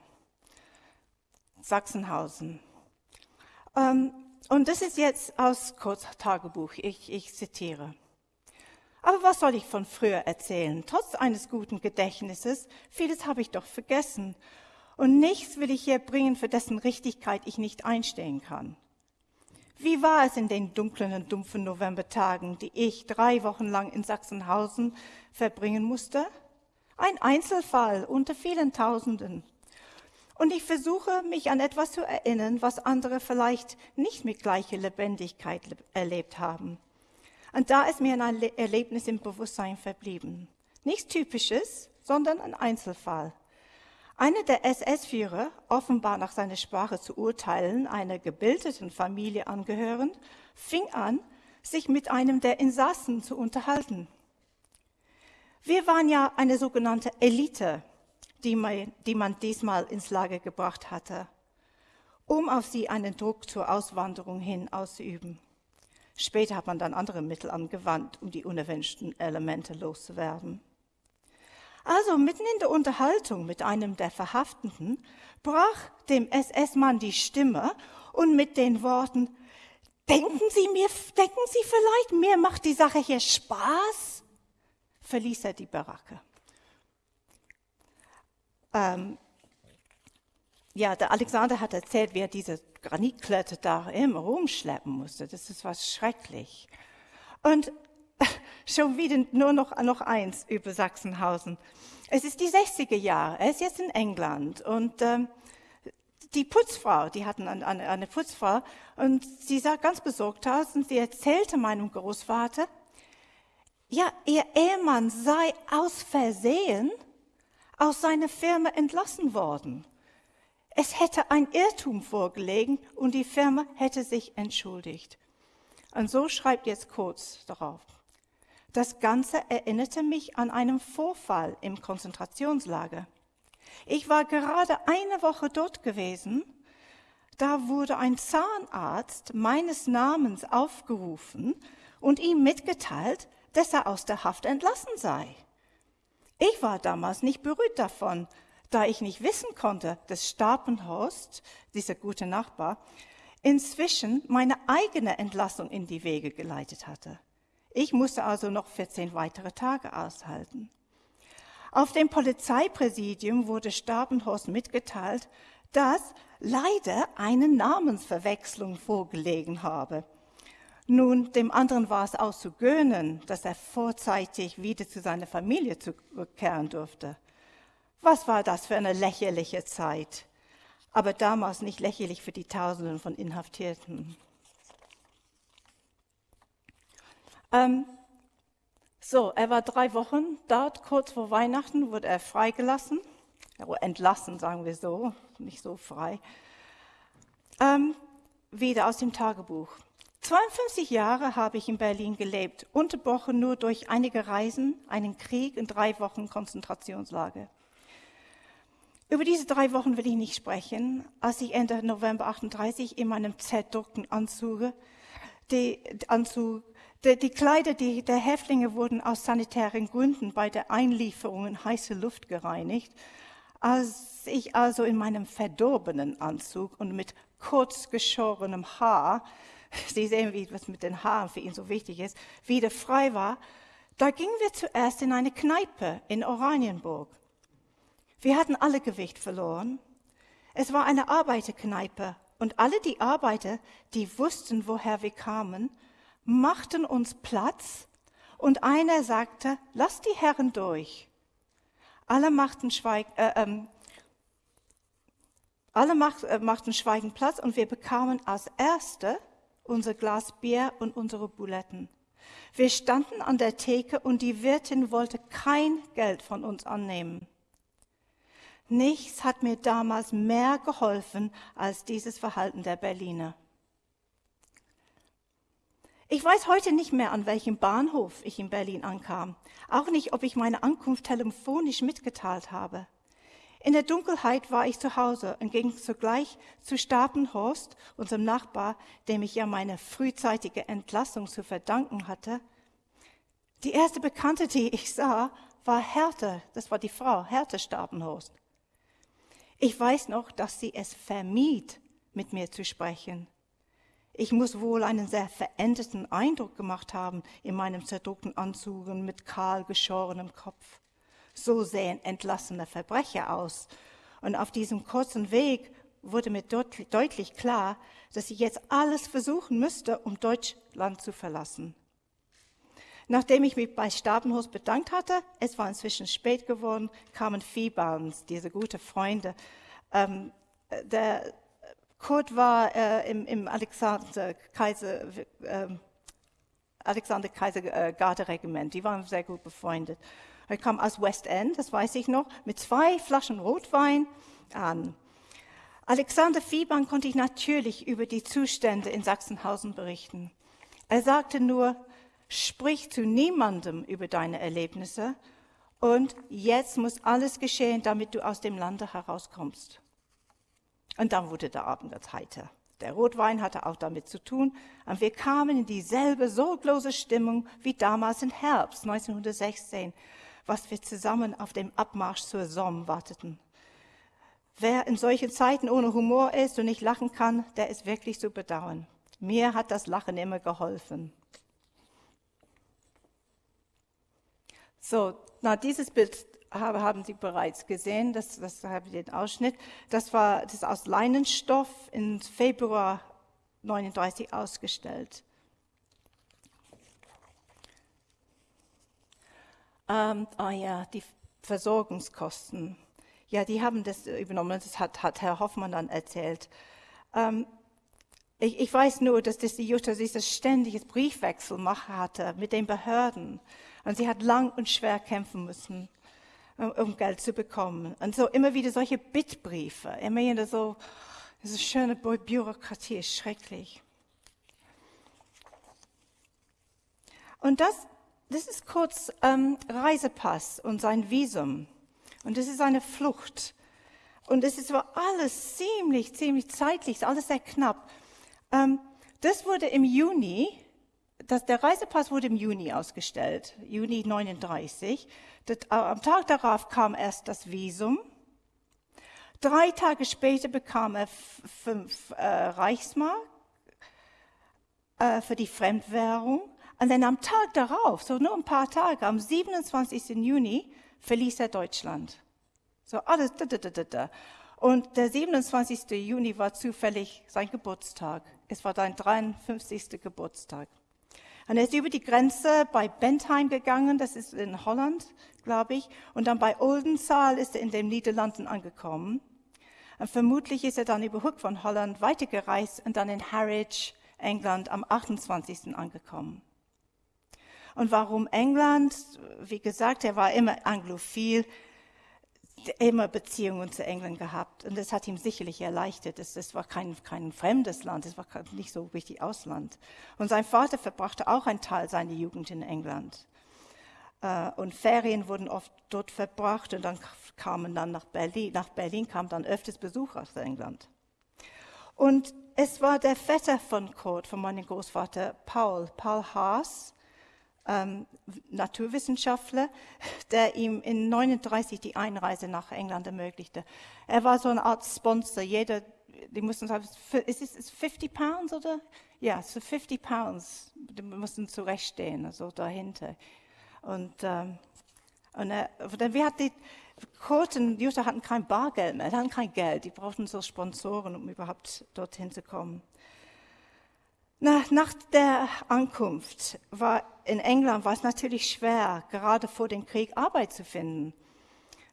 Sachsenhausen. Ähm, und das ist jetzt aus Kurztagebuch. Ich, ich zitiere. Aber was soll ich von früher erzählen? Trotz eines guten Gedächtnisses, vieles habe ich doch vergessen. Und nichts will ich hier bringen, für dessen Richtigkeit ich nicht einstehen kann. Wie war es in den dunklen und dumpfen Novembertagen, die ich drei Wochen lang in Sachsenhausen verbringen musste? Ein Einzelfall unter vielen Tausenden. Und ich versuche, mich an etwas zu erinnern, was andere vielleicht nicht mit gleicher Lebendigkeit erlebt haben. Und da ist mir ein Erlebnis im Bewusstsein verblieben. Nichts Typisches, sondern ein Einzelfall. Einer der SS-Führer, offenbar nach seiner Sprache zu urteilen, einer gebildeten Familie angehörend, fing an, sich mit einem der Insassen zu unterhalten. Wir waren ja eine sogenannte Elite, die man, die man diesmal ins Lager gebracht hatte, um auf sie einen Druck zur Auswanderung hin auszuüben. Später hat man dann andere Mittel angewandt, um die unerwünschten Elemente loszuwerden. Also mitten in der Unterhaltung mit einem der Verhafteten brach dem SS-Mann die Stimme und mit den Worten, denken Sie mir, denken Sie vielleicht, mir macht die Sache hier Spaß? Verließ er die Baracke. Ähm, ja, der Alexander hat erzählt, wie er diese Granitklötze da immer rumschleppen musste. Das ist was schrecklich. Und schon wieder nur noch, noch eins über Sachsenhausen. Es ist die 60er Jahre. Er ist jetzt in England und ähm, die Putzfrau, die hatten eine, eine Putzfrau und sie sah ganz besorgt aus und sie erzählte meinem Großvater, ja, ihr Ehemann sei aus Versehen aus seiner Firma entlassen worden. Es hätte ein Irrtum vorgelegen und die Firma hätte sich entschuldigt. Und so schreibt jetzt kurz darauf. Das Ganze erinnerte mich an einen Vorfall im Konzentrationslager. Ich war gerade eine Woche dort gewesen. Da wurde ein Zahnarzt meines Namens aufgerufen und ihm mitgeteilt, dass er aus der Haft entlassen sei. Ich war damals nicht berührt davon, da ich nicht wissen konnte, dass Stapenhorst, dieser gute Nachbar, inzwischen meine eigene Entlassung in die Wege geleitet hatte. Ich musste also noch 14 weitere Tage aushalten. Auf dem Polizeipräsidium wurde Stabenhorst mitgeteilt, dass leider eine Namensverwechslung vorgelegen habe. Nun, dem anderen war es auszugönnen, dass er vorzeitig wieder zu seiner Familie zurückkehren durfte. Was war das für eine lächerliche Zeit? Aber damals nicht lächerlich für die Tausenden von Inhaftierten. Ähm, so, er war drei Wochen dort, kurz vor Weihnachten wurde er freigelassen, entlassen, sagen wir so, nicht so frei. Ähm, wieder aus dem Tagebuch. 52 Jahre habe ich in Berlin gelebt, unterbrochen nur durch einige Reisen, einen Krieg und drei Wochen Konzentrationslager. Über diese drei Wochen will ich nicht sprechen. Als ich Ende November 38 in meinem zerdruckten Anzug, die, Anzug die, die Kleider die, der Häftlinge wurden aus sanitären Gründen bei der Einlieferung in heiße Luft gereinigt. Als ich also in meinem verdorbenen Anzug und mit kurz geschorenem Haar, Sie sehen, wie was mit den Haaren für ihn so wichtig ist, wieder frei war, da gingen wir zuerst in eine Kneipe in Oranienburg. Wir hatten alle Gewicht verloren. Es war eine Arbeiterkneipe und alle die Arbeiter, die wussten, woher wir kamen, machten uns Platz und einer sagte, lass die Herren durch. Alle machten, Schweig, äh, ähm, alle macht, äh, machten Schweigen Platz und wir bekamen als Erste unser Glas Bier und unsere Buletten. Wir standen an der Theke und die Wirtin wollte kein Geld von uns annehmen. Nichts hat mir damals mehr geholfen als dieses Verhalten der Berliner. Ich weiß heute nicht mehr, an welchem Bahnhof ich in Berlin ankam. Auch nicht, ob ich meine Ankunft telefonisch mitgeteilt habe. In der Dunkelheit war ich zu Hause und ging sogleich zu Stapenhorst, unserem Nachbar, dem ich ja meine frühzeitige Entlassung zu verdanken hatte. Die erste Bekannte, die ich sah, war Hertha, das war die Frau, Hertha Stapenhorst. Ich weiß noch, dass sie es vermied, mit mir zu sprechen. Ich muss wohl einen sehr veränderten Eindruck gemacht haben in meinem zerdruckten Anzug und mit kahl geschorenem Kopf. So sehen entlassene Verbrecher aus. Und auf diesem kurzen Weg wurde mir deutlich klar, dass ich jetzt alles versuchen müsste, um Deutschland zu verlassen. Nachdem ich mich bei Stabenhus bedankt hatte, es war inzwischen spät geworden, kamen Viehbarns, diese gute Freunde, ähm, der Kurt war äh, im, im Alexander Kaiser, äh, Alexander Kaiser äh, Garderegiment. Die waren sehr gut befreundet. Er kam aus West End, das weiß ich noch, mit zwei Flaschen Rotwein an. Alexander Fiebern konnte ich natürlich über die Zustände in Sachsenhausen berichten. Er sagte nur, sprich zu niemandem über deine Erlebnisse und jetzt muss alles geschehen, damit du aus dem Lande herauskommst. Und dann wurde der Abend ganz heiter. Der Rotwein hatte auch damit zu tun. Und wir kamen in dieselbe sorglose Stimmung wie damals im Herbst 1916, was wir zusammen auf dem Abmarsch zur Somme warteten. Wer in solchen Zeiten ohne Humor ist und nicht lachen kann, der ist wirklich zu bedauern. Mir hat das Lachen immer geholfen. So, na, dieses Bild haben Sie bereits gesehen, das, das habe ich den Ausschnitt. Das war das aus Leinenstoff im Februar 39 ausgestellt. Ähm, ah ja, die Versorgungskosten. Ja, die haben das übernommen, das hat, hat Herr Hoffmann dann erzählt. Ähm, ich, ich, weiß nur, dass das die Jutta dieses ständiges Briefwechsel machen hatte mit den Behörden. Und sie hat lang und schwer kämpfen müssen um Geld zu bekommen. Und so immer wieder solche Bittbriefe, immer wieder so, diese schöne Bürokratie ist schrecklich. Und das, das ist kurz ähm, Reisepass und sein Visum. Und das ist eine Flucht. Und es ist aber alles ziemlich, ziemlich zeitlich, alles sehr knapp. Ähm, das wurde im Juni, das, der Reisepass wurde im Juni ausgestellt, Juni 39. Das, äh, am Tag darauf kam erst das Visum. Drei Tage später bekam er fünf äh, Reichsmark äh, für die Fremdwährung. Und dann am Tag darauf, so nur ein paar Tage, am 27. Juni, verließ er Deutschland. So alles. Da, da, da, da. Und der 27. Juni war zufällig sein Geburtstag. Es war sein 53. Geburtstag. Und er ist über die Grenze bei Bentheim gegangen, das ist in Holland, glaube ich. Und dann bei Oldenzaal ist er in den Niederlanden angekommen. Und vermutlich ist er dann über Hook von Holland weitergereist und dann in Harwich, England, am 28. angekommen. Und warum England? Wie gesagt, er war immer anglophil immer Beziehungen zu England gehabt und das hat ihm sicherlich erleichtert. Das, das war kein, kein fremdes Land, das war nicht so richtig Ausland. Und sein Vater verbrachte auch einen Teil seiner Jugend in England. Äh, und Ferien wurden oft dort verbracht und dann kamen dann nach Berlin, nach Berlin kam dann öfters Besuch aus England. Und es war der Vetter von Kurt, von meinem Großvater Paul, Paul Haas, ähm, Naturwissenschaftler, der ihm in 39 die Einreise nach England ermöglichte. Er war so eine Art Sponsor. Jeder, die mussten sagen, ist es 50 Pounds oder? Ja, so 50 Pounds. Die mussten zurechtstehen, also dahinter. Und, ähm, und er, wir hatten die, Kurt und Jutta hatten kein Bargeld mehr, hatten kein Geld. Die brauchten so Sponsoren, um überhaupt dorthin zu kommen. Nach, nach der Ankunft war in England war es natürlich schwer, gerade vor dem Krieg Arbeit zu finden.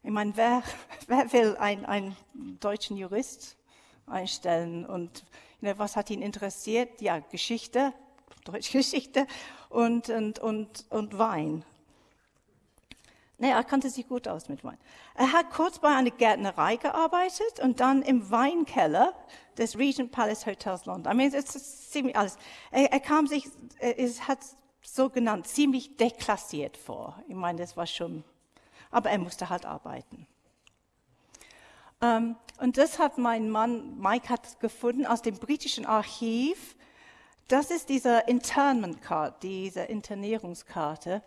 Ich meine, wer, wer will einen, einen deutschen Jurist einstellen? Und know, was hat ihn interessiert? Ja, Geschichte, deutsche Geschichte und, und, und, und Wein. Nee, er kannte sich gut aus mit Wein. Er hat kurz bei einer Gärtnerei gearbeitet und dann im Weinkeller des Regent Palace Hotels London. I mean, es ziemlich alles. Er, er kam sich, es hat so genannt, ziemlich deklassiert vor. Ich meine, das war schon, aber er musste halt arbeiten. Um, ähm, und das hat mein Mann Mike hat gefunden aus dem britischen Archiv. Das ist diese Internment Card, diese Internierungskarte.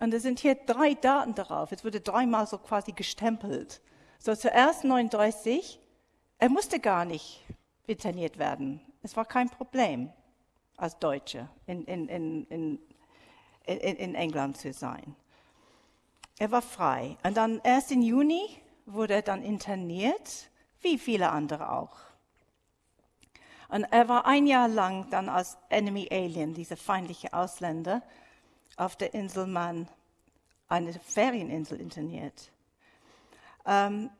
Und es sind hier drei Daten darauf. Es wurde dreimal so quasi gestempelt. So zuerst 39. Er musste gar nicht interniert werden. Es war kein Problem als Deutsche in, in, in, in, England zu sein. Er war frei. Und dann erst im Juni wurde er dann interniert, wie viele andere auch. Und er war ein Jahr lang dann als Enemy Alien, dieser feindliche Ausländer, auf der Insel Man, eine Ferieninsel, interniert. Ähm,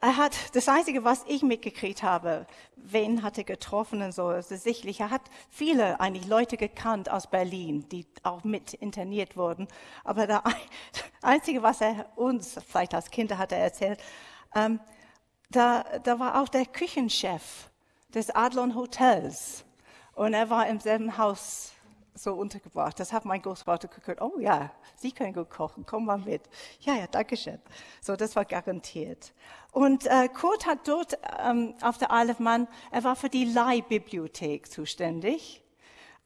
er hat, das Einzige, was ich mitgekriegt habe, wen hat er getroffen und so, ist sicherlich, er hat viele eigentlich Leute gekannt aus Berlin, die auch mit interniert wurden. Aber das Einzige, was er uns, vielleicht als Kinder hat er erzählt, ähm, da, da war auch der Küchenchef des Adlon Hotels. Und er war im selben Haus so untergebracht. Das hat mein Großvater geguckt. Oh ja, Sie können gut kochen, komm mal mit. Ja, ja, danke schön. So, das war garantiert. Und äh, Kurt hat dort ähm, auf der Isle of Man, er war für die Leihbibliothek zuständig.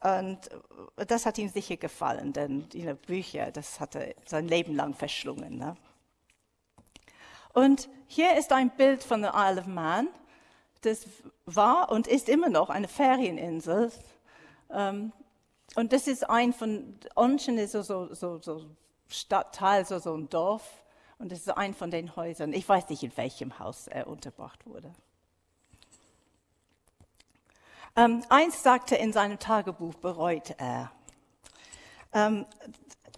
Und das hat ihm sicher gefallen, denn die Bücher, das hat er sein Leben lang verschlungen. Ne? Und hier ist ein Bild von der Isle of Man. Das war und ist immer noch eine Ferieninsel. Ähm, und das ist ein von, Onschen ist so, so, so, so Stadtteil, so, so ein Dorf. Und das ist ein von den Häusern. Ich weiß nicht, in welchem Haus er unterbracht wurde. Ähm, eins sagte in seinem Tagebuch, bereut er. Ähm,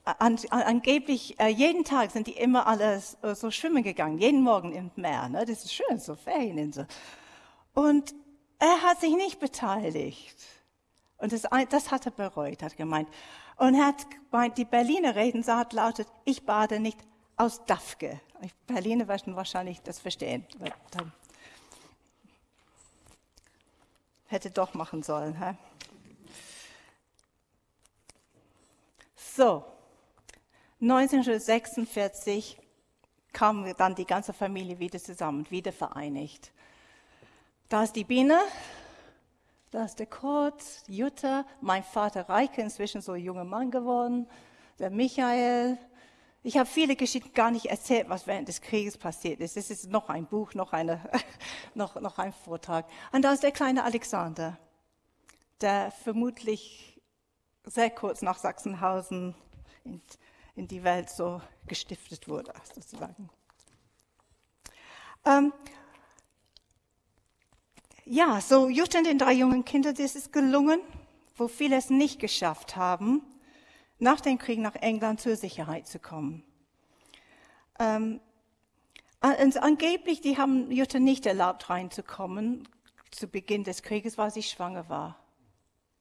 an, angeblich, äh, jeden Tag sind die immer alle so, so schwimmen gegangen, jeden Morgen im Meer. Ne? Das ist schön, so Ferieninsel. Und er hat sich nicht beteiligt. Und das, das hat er bereut, hat gemeint. Und hat gemeint, die Berliner Redensart lautet, ich bade nicht aus Dafke. Berliner werden wahrscheinlich das verstehen. Hätte doch machen sollen. Hä? So, 1946 kam dann die ganze Familie wieder zusammen, wieder vereinigt. Da ist die Biene, da der Kurt, Jutta, mein Vater Reike, inzwischen so ein junger Mann geworden, der Michael. Ich habe viele Geschichten gar nicht erzählt, was während des Krieges passiert ist. Es ist noch ein Buch, noch, eine, noch, noch ein Vortrag. Und da ist der kleine Alexander, der vermutlich sehr kurz nach Sachsenhausen in, in die Welt so gestiftet wurde, sozusagen. Ähm, ja, so Jutta und den drei jungen Kindern, ist gelungen, wo viele es nicht geschafft haben, nach dem Krieg nach England zur Sicherheit zu kommen. Ähm, und angeblich, die haben Jutta nicht erlaubt, reinzukommen zu Beginn des Krieges, weil sie schwanger war.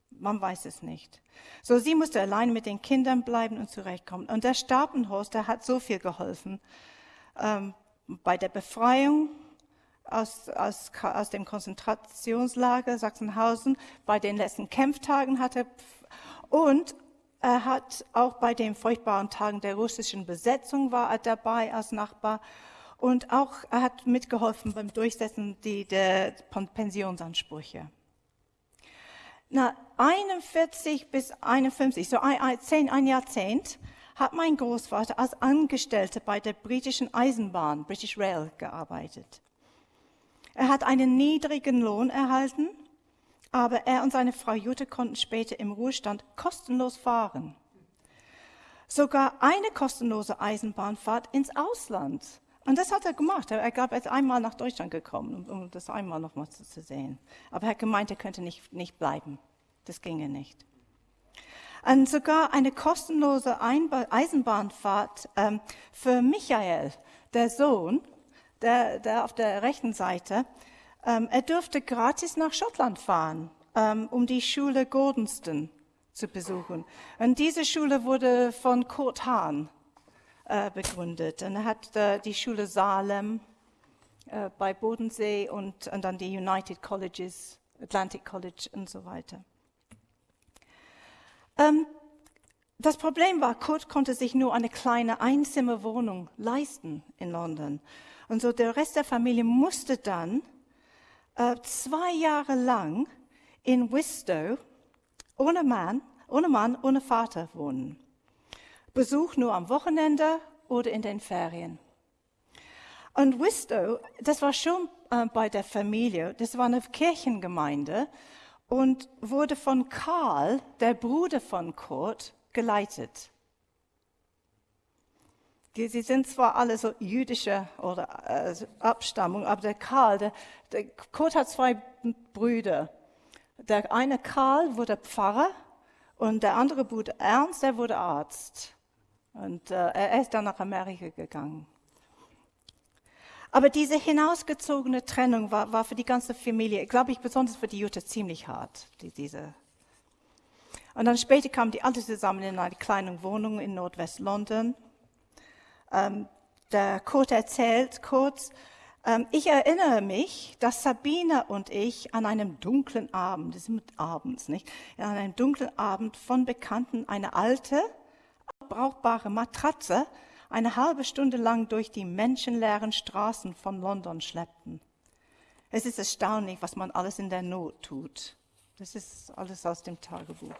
Man weiß es nicht. So, sie musste allein mit den Kindern bleiben und zurechtkommen. Und der Stapenhorst, der hat so viel geholfen. Ähm, bei der Befreiung aus, aus, aus dem Konzentrationslager Sachsenhausen. Bei den letzten Kämpftagen hat er, und er hat auch bei den furchtbaren Tagen der russischen Besetzung war er dabei als Nachbar. Und auch er hat mitgeholfen beim Durchsetzen die, der Pensionsansprüche. Na, 41 bis 51, so ein, ein, ein Jahrzehnt, hat mein Großvater als Angestellter bei der britischen Eisenbahn, British Rail, gearbeitet. Er hat einen niedrigen Lohn erhalten, aber er und seine Frau Jutta konnten später im Ruhestand kostenlos fahren. Sogar eine kostenlose Eisenbahnfahrt ins Ausland. Und das hat er gemacht. Er gab jetzt einmal nach Deutschland gekommen, um das einmal nochmal zu sehen. Aber er hat gemeint, er könnte nicht, nicht bleiben. Das ginge nicht. Und sogar eine kostenlose Eisenbahnfahrt ähm, für Michael, der Sohn, der, der auf der rechten Seite, ähm, er durfte gratis nach Schottland fahren, ähm, um die Schule Gordonston zu besuchen. Und diese Schule wurde von Kurt Hahn äh, begründet. Und er hat äh, die Schule Salem äh, bei Bodensee und, und dann die United Colleges, Atlantic College und so weiter. Ähm, das Problem war, Kurt konnte sich nur eine kleine Einzimmerwohnung leisten in London. Und so der Rest der Familie musste dann äh, zwei Jahre lang in Wistow ohne Mann, ohne Mann, ohne Vater wohnen. Besuch nur am Wochenende oder in den Ferien. Und Wistow, das war schon äh, bei der Familie, das war eine Kirchengemeinde und wurde von Karl, der Bruder von Kurt, geleitet. Die, sie sind zwar alle so jüdische oder äh, Abstammung, aber der Karl, der, der Kurt hat zwei Brüder. Der eine Karl wurde Pfarrer und der andere Bruder Ernst, der wurde Arzt. Und äh, er ist dann nach Amerika gegangen. Aber diese hinausgezogene Trennung war, war für die ganze Familie, glaube ich, besonders für die Jutta ziemlich hart. Die, diese. Und dann später kamen die alle zusammen in eine kleine Wohnung in Nordwest-London. Ähm, der Kurt erzählt kurz, ähm, ich erinnere mich, dass Sabine und ich an einem dunklen Abend, das ist abends, nicht? An einem dunklen Abend von Bekannten eine alte, brauchbare Matratze eine halbe Stunde lang durch die menschenleeren Straßen von London schleppten. Es ist erstaunlich, was man alles in der Not tut. Das ist alles aus dem Tagebuch.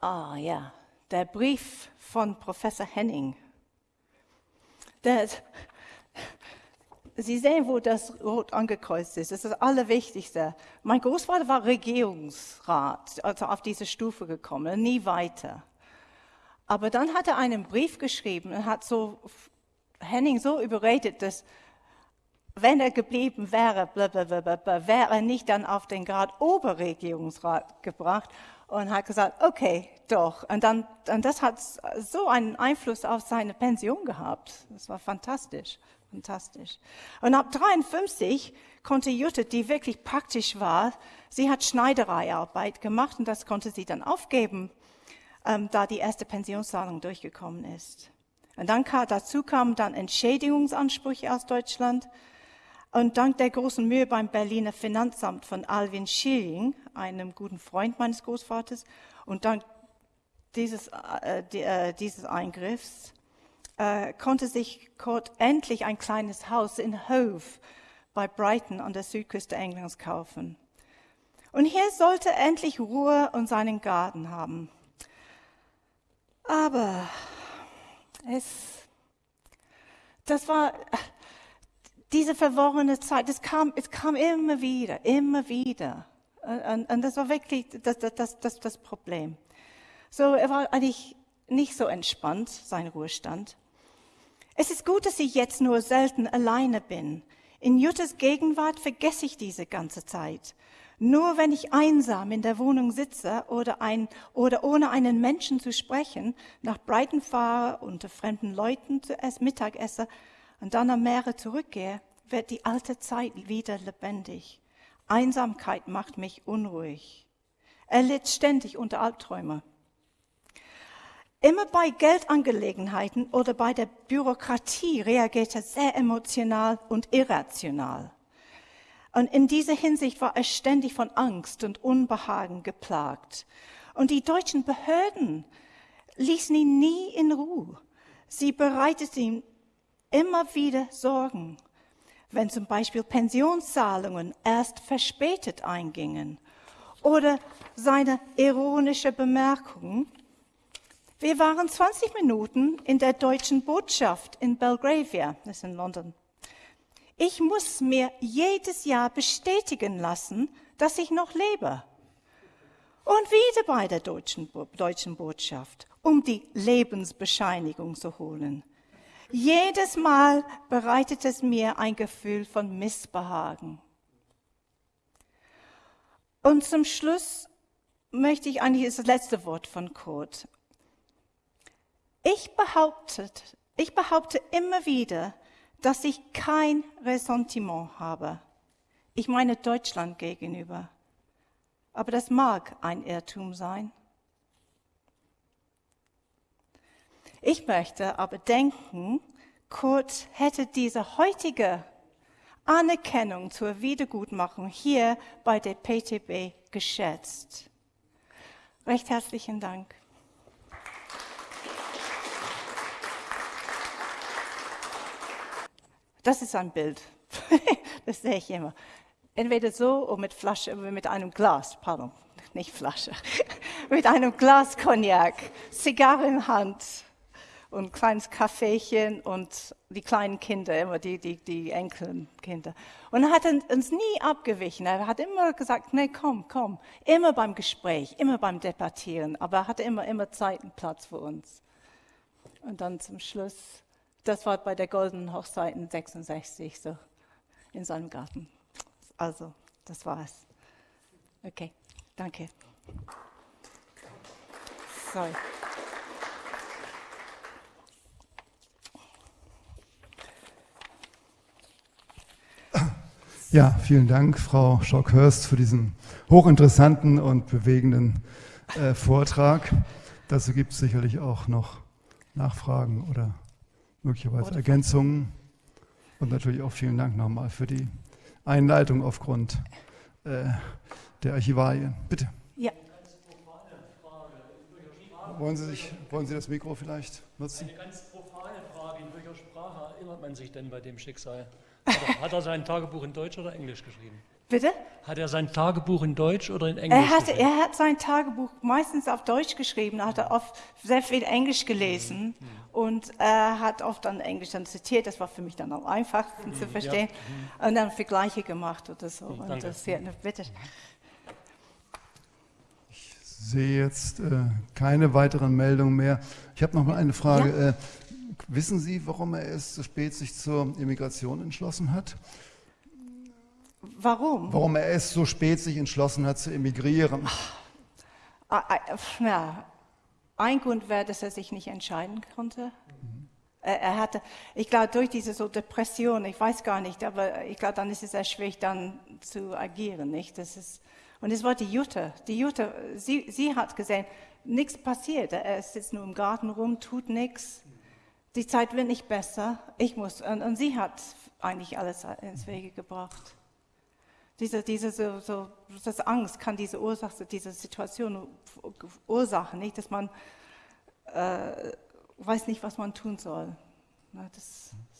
Ah ja, der Brief von Professor Henning. Der, Sie sehen, wo das rot angekreuzt ist. Das ist das Allerwichtigste. Mein Großvater war Regierungsrat, also auf diese Stufe gekommen, nie weiter. Aber dann hat er einen Brief geschrieben und hat so Henning so überredet, dass wenn er geblieben wäre, blablabla, wäre er nicht dann auf den Grad Oberregierungsrat gebracht und hat gesagt, okay, doch. Und dann, und das hat so einen Einfluss auf seine Pension gehabt. Das war fantastisch, fantastisch. Und ab 53 konnte Jutta, die wirklich praktisch war, sie hat Schneidereiarbeit gemacht und das konnte sie dann aufgeben ähm, da die erste Pensionszahlung durchgekommen ist. Und dann kam, dazu kamen dann Entschädigungsansprüche aus Deutschland. Und dank der großen Mühe beim Berliner Finanzamt von Alvin Schilling, einem guten Freund meines Großvaters, und dank dieses, äh, äh, dieses Eingriffs äh, konnte sich Kurt endlich ein kleines Haus in Hove bei Brighton an der Südküste Englands kaufen. Und hier sollte er endlich Ruhe und seinen Garten haben. Aber es, das war diese verworrene Zeit, es kam, es kam immer wieder, immer wieder. Und, und das war wirklich das, das, das, das Problem. So, er war eigentlich nicht so entspannt, sein Ruhestand. Es ist gut, dass ich jetzt nur selten alleine bin. In Juttes Gegenwart vergesse ich diese ganze Zeit. Nur wenn ich einsam in der Wohnung sitze oder, ein, oder ohne einen Menschen zu sprechen, nach Brighton fahre, unter fremden Leuten zu essen, Mittag esse und dann am Meere zurückgehe, wird die alte Zeit wieder lebendig. Einsamkeit macht mich unruhig. Er litt ständig unter Albträume. Immer bei Geldangelegenheiten oder bei der Bürokratie reagiert er sehr emotional und irrational. Und in dieser Hinsicht war er ständig von Angst und Unbehagen geplagt. Und die deutschen Behörden ließen ihn nie in Ruhe. Sie bereiteten ihm immer wieder Sorgen, wenn zum Beispiel Pensionszahlungen erst verspätet eingingen oder seine ironische Bemerkung, wir waren 20 Minuten in der deutschen Botschaft in Belgravia, das ist in London, ich muss mir jedes Jahr bestätigen lassen, dass ich noch lebe. Und wieder bei der deutschen, deutschen Botschaft, um die Lebensbescheinigung zu holen. Jedes Mal bereitet es mir ein Gefühl von Missbehagen. Und zum Schluss möchte ich eigentlich das letzte Wort von Kurt. Ich behaupte, ich behaupte immer wieder, dass ich kein Ressentiment habe. Ich meine Deutschland gegenüber. Aber das mag ein Irrtum sein. Ich möchte aber denken, Kurt hätte diese heutige Anerkennung zur Wiedergutmachung hier bei der PTB geschätzt. Recht herzlichen Dank. Das ist ein Bild. das sehe ich immer. Entweder so oder mit Flasche, mit einem Glas, pardon, nicht Flasche, mit einem Glas Cognac, Zigarre in Hand und ein kleines Kaffeechen und die kleinen Kinder, immer die, die, die Enkelkinder. Und er hat uns nie abgewichen. Er hat immer gesagt, nee, komm, komm. Immer beim Gespräch, immer beim Debattieren. Aber er hatte immer, immer Zeit und Platz für uns. Und dann zum Schluss das war bei der goldenen Hochzeit in 66 so in seinem Garten. Also, das war's. Okay, danke. Sorry. Ja, vielen Dank, Frau Schockhörst, für diesen hochinteressanten und bewegenden äh, Vortrag. Dazu gibt es sicherlich auch noch Nachfragen oder möglicherweise oder Ergänzungen. Und natürlich auch vielen Dank nochmal für die Einleitung aufgrund äh, der Archivalien. Bitte. Ja. Wollen Sie, sich, wollen Sie das Mikro vielleicht nutzen? Eine ganz profane Frage. In welcher Sprache erinnert man sich denn bei dem Schicksal? Hat er, hat er sein Tagebuch in Deutsch oder Englisch geschrieben? Bitte? Hat er sein Tagebuch in Deutsch oder in Englisch Er hat, geschrieben? er hat sein Tagebuch meistens auf Deutsch geschrieben, hat er oft sehr viel Englisch gelesen Mhm. und er hat oft dann Englisch dann zitiert. Das war für mich dann am einfachsten Mhm. zu verstehen. Und dann Vergleiche gemacht oder so. Und danke. das, ja, bitte. Ich sehe jetzt äh, keine weiteren Meldungen mehr. Ich habe noch mal eine Frage. Ja. Äh, wissen Sie, warum er erst so spät sich zur Immigration entschlossen hat? Warum? Warum er erst so spät sich entschlossen hat zu emigrieren? Ah, ah, Ja, ein Grund wäre, dass er sich nicht entscheiden konnte. Er, er hatte, ich glaube, durch diese so Depression, ich weiß gar nicht, aber ich glaube, dann ist es sehr schwierig, dann zu agieren, nicht? Das ist, und es war die Jutta. Die Jutta, sie, sie hat gesehen, nichts passiert. Er sitzt nur im Garten rum, tut nichts. Die Zeit wird nicht besser. Ich muss, und, und sie hat eigentlich alles ins Wege gebracht. Diese, diese so, so, das Angst kann diese Ursache, diese Situation verursachen, nicht, dass man äh, weiß nicht, was man tun soll. Das, das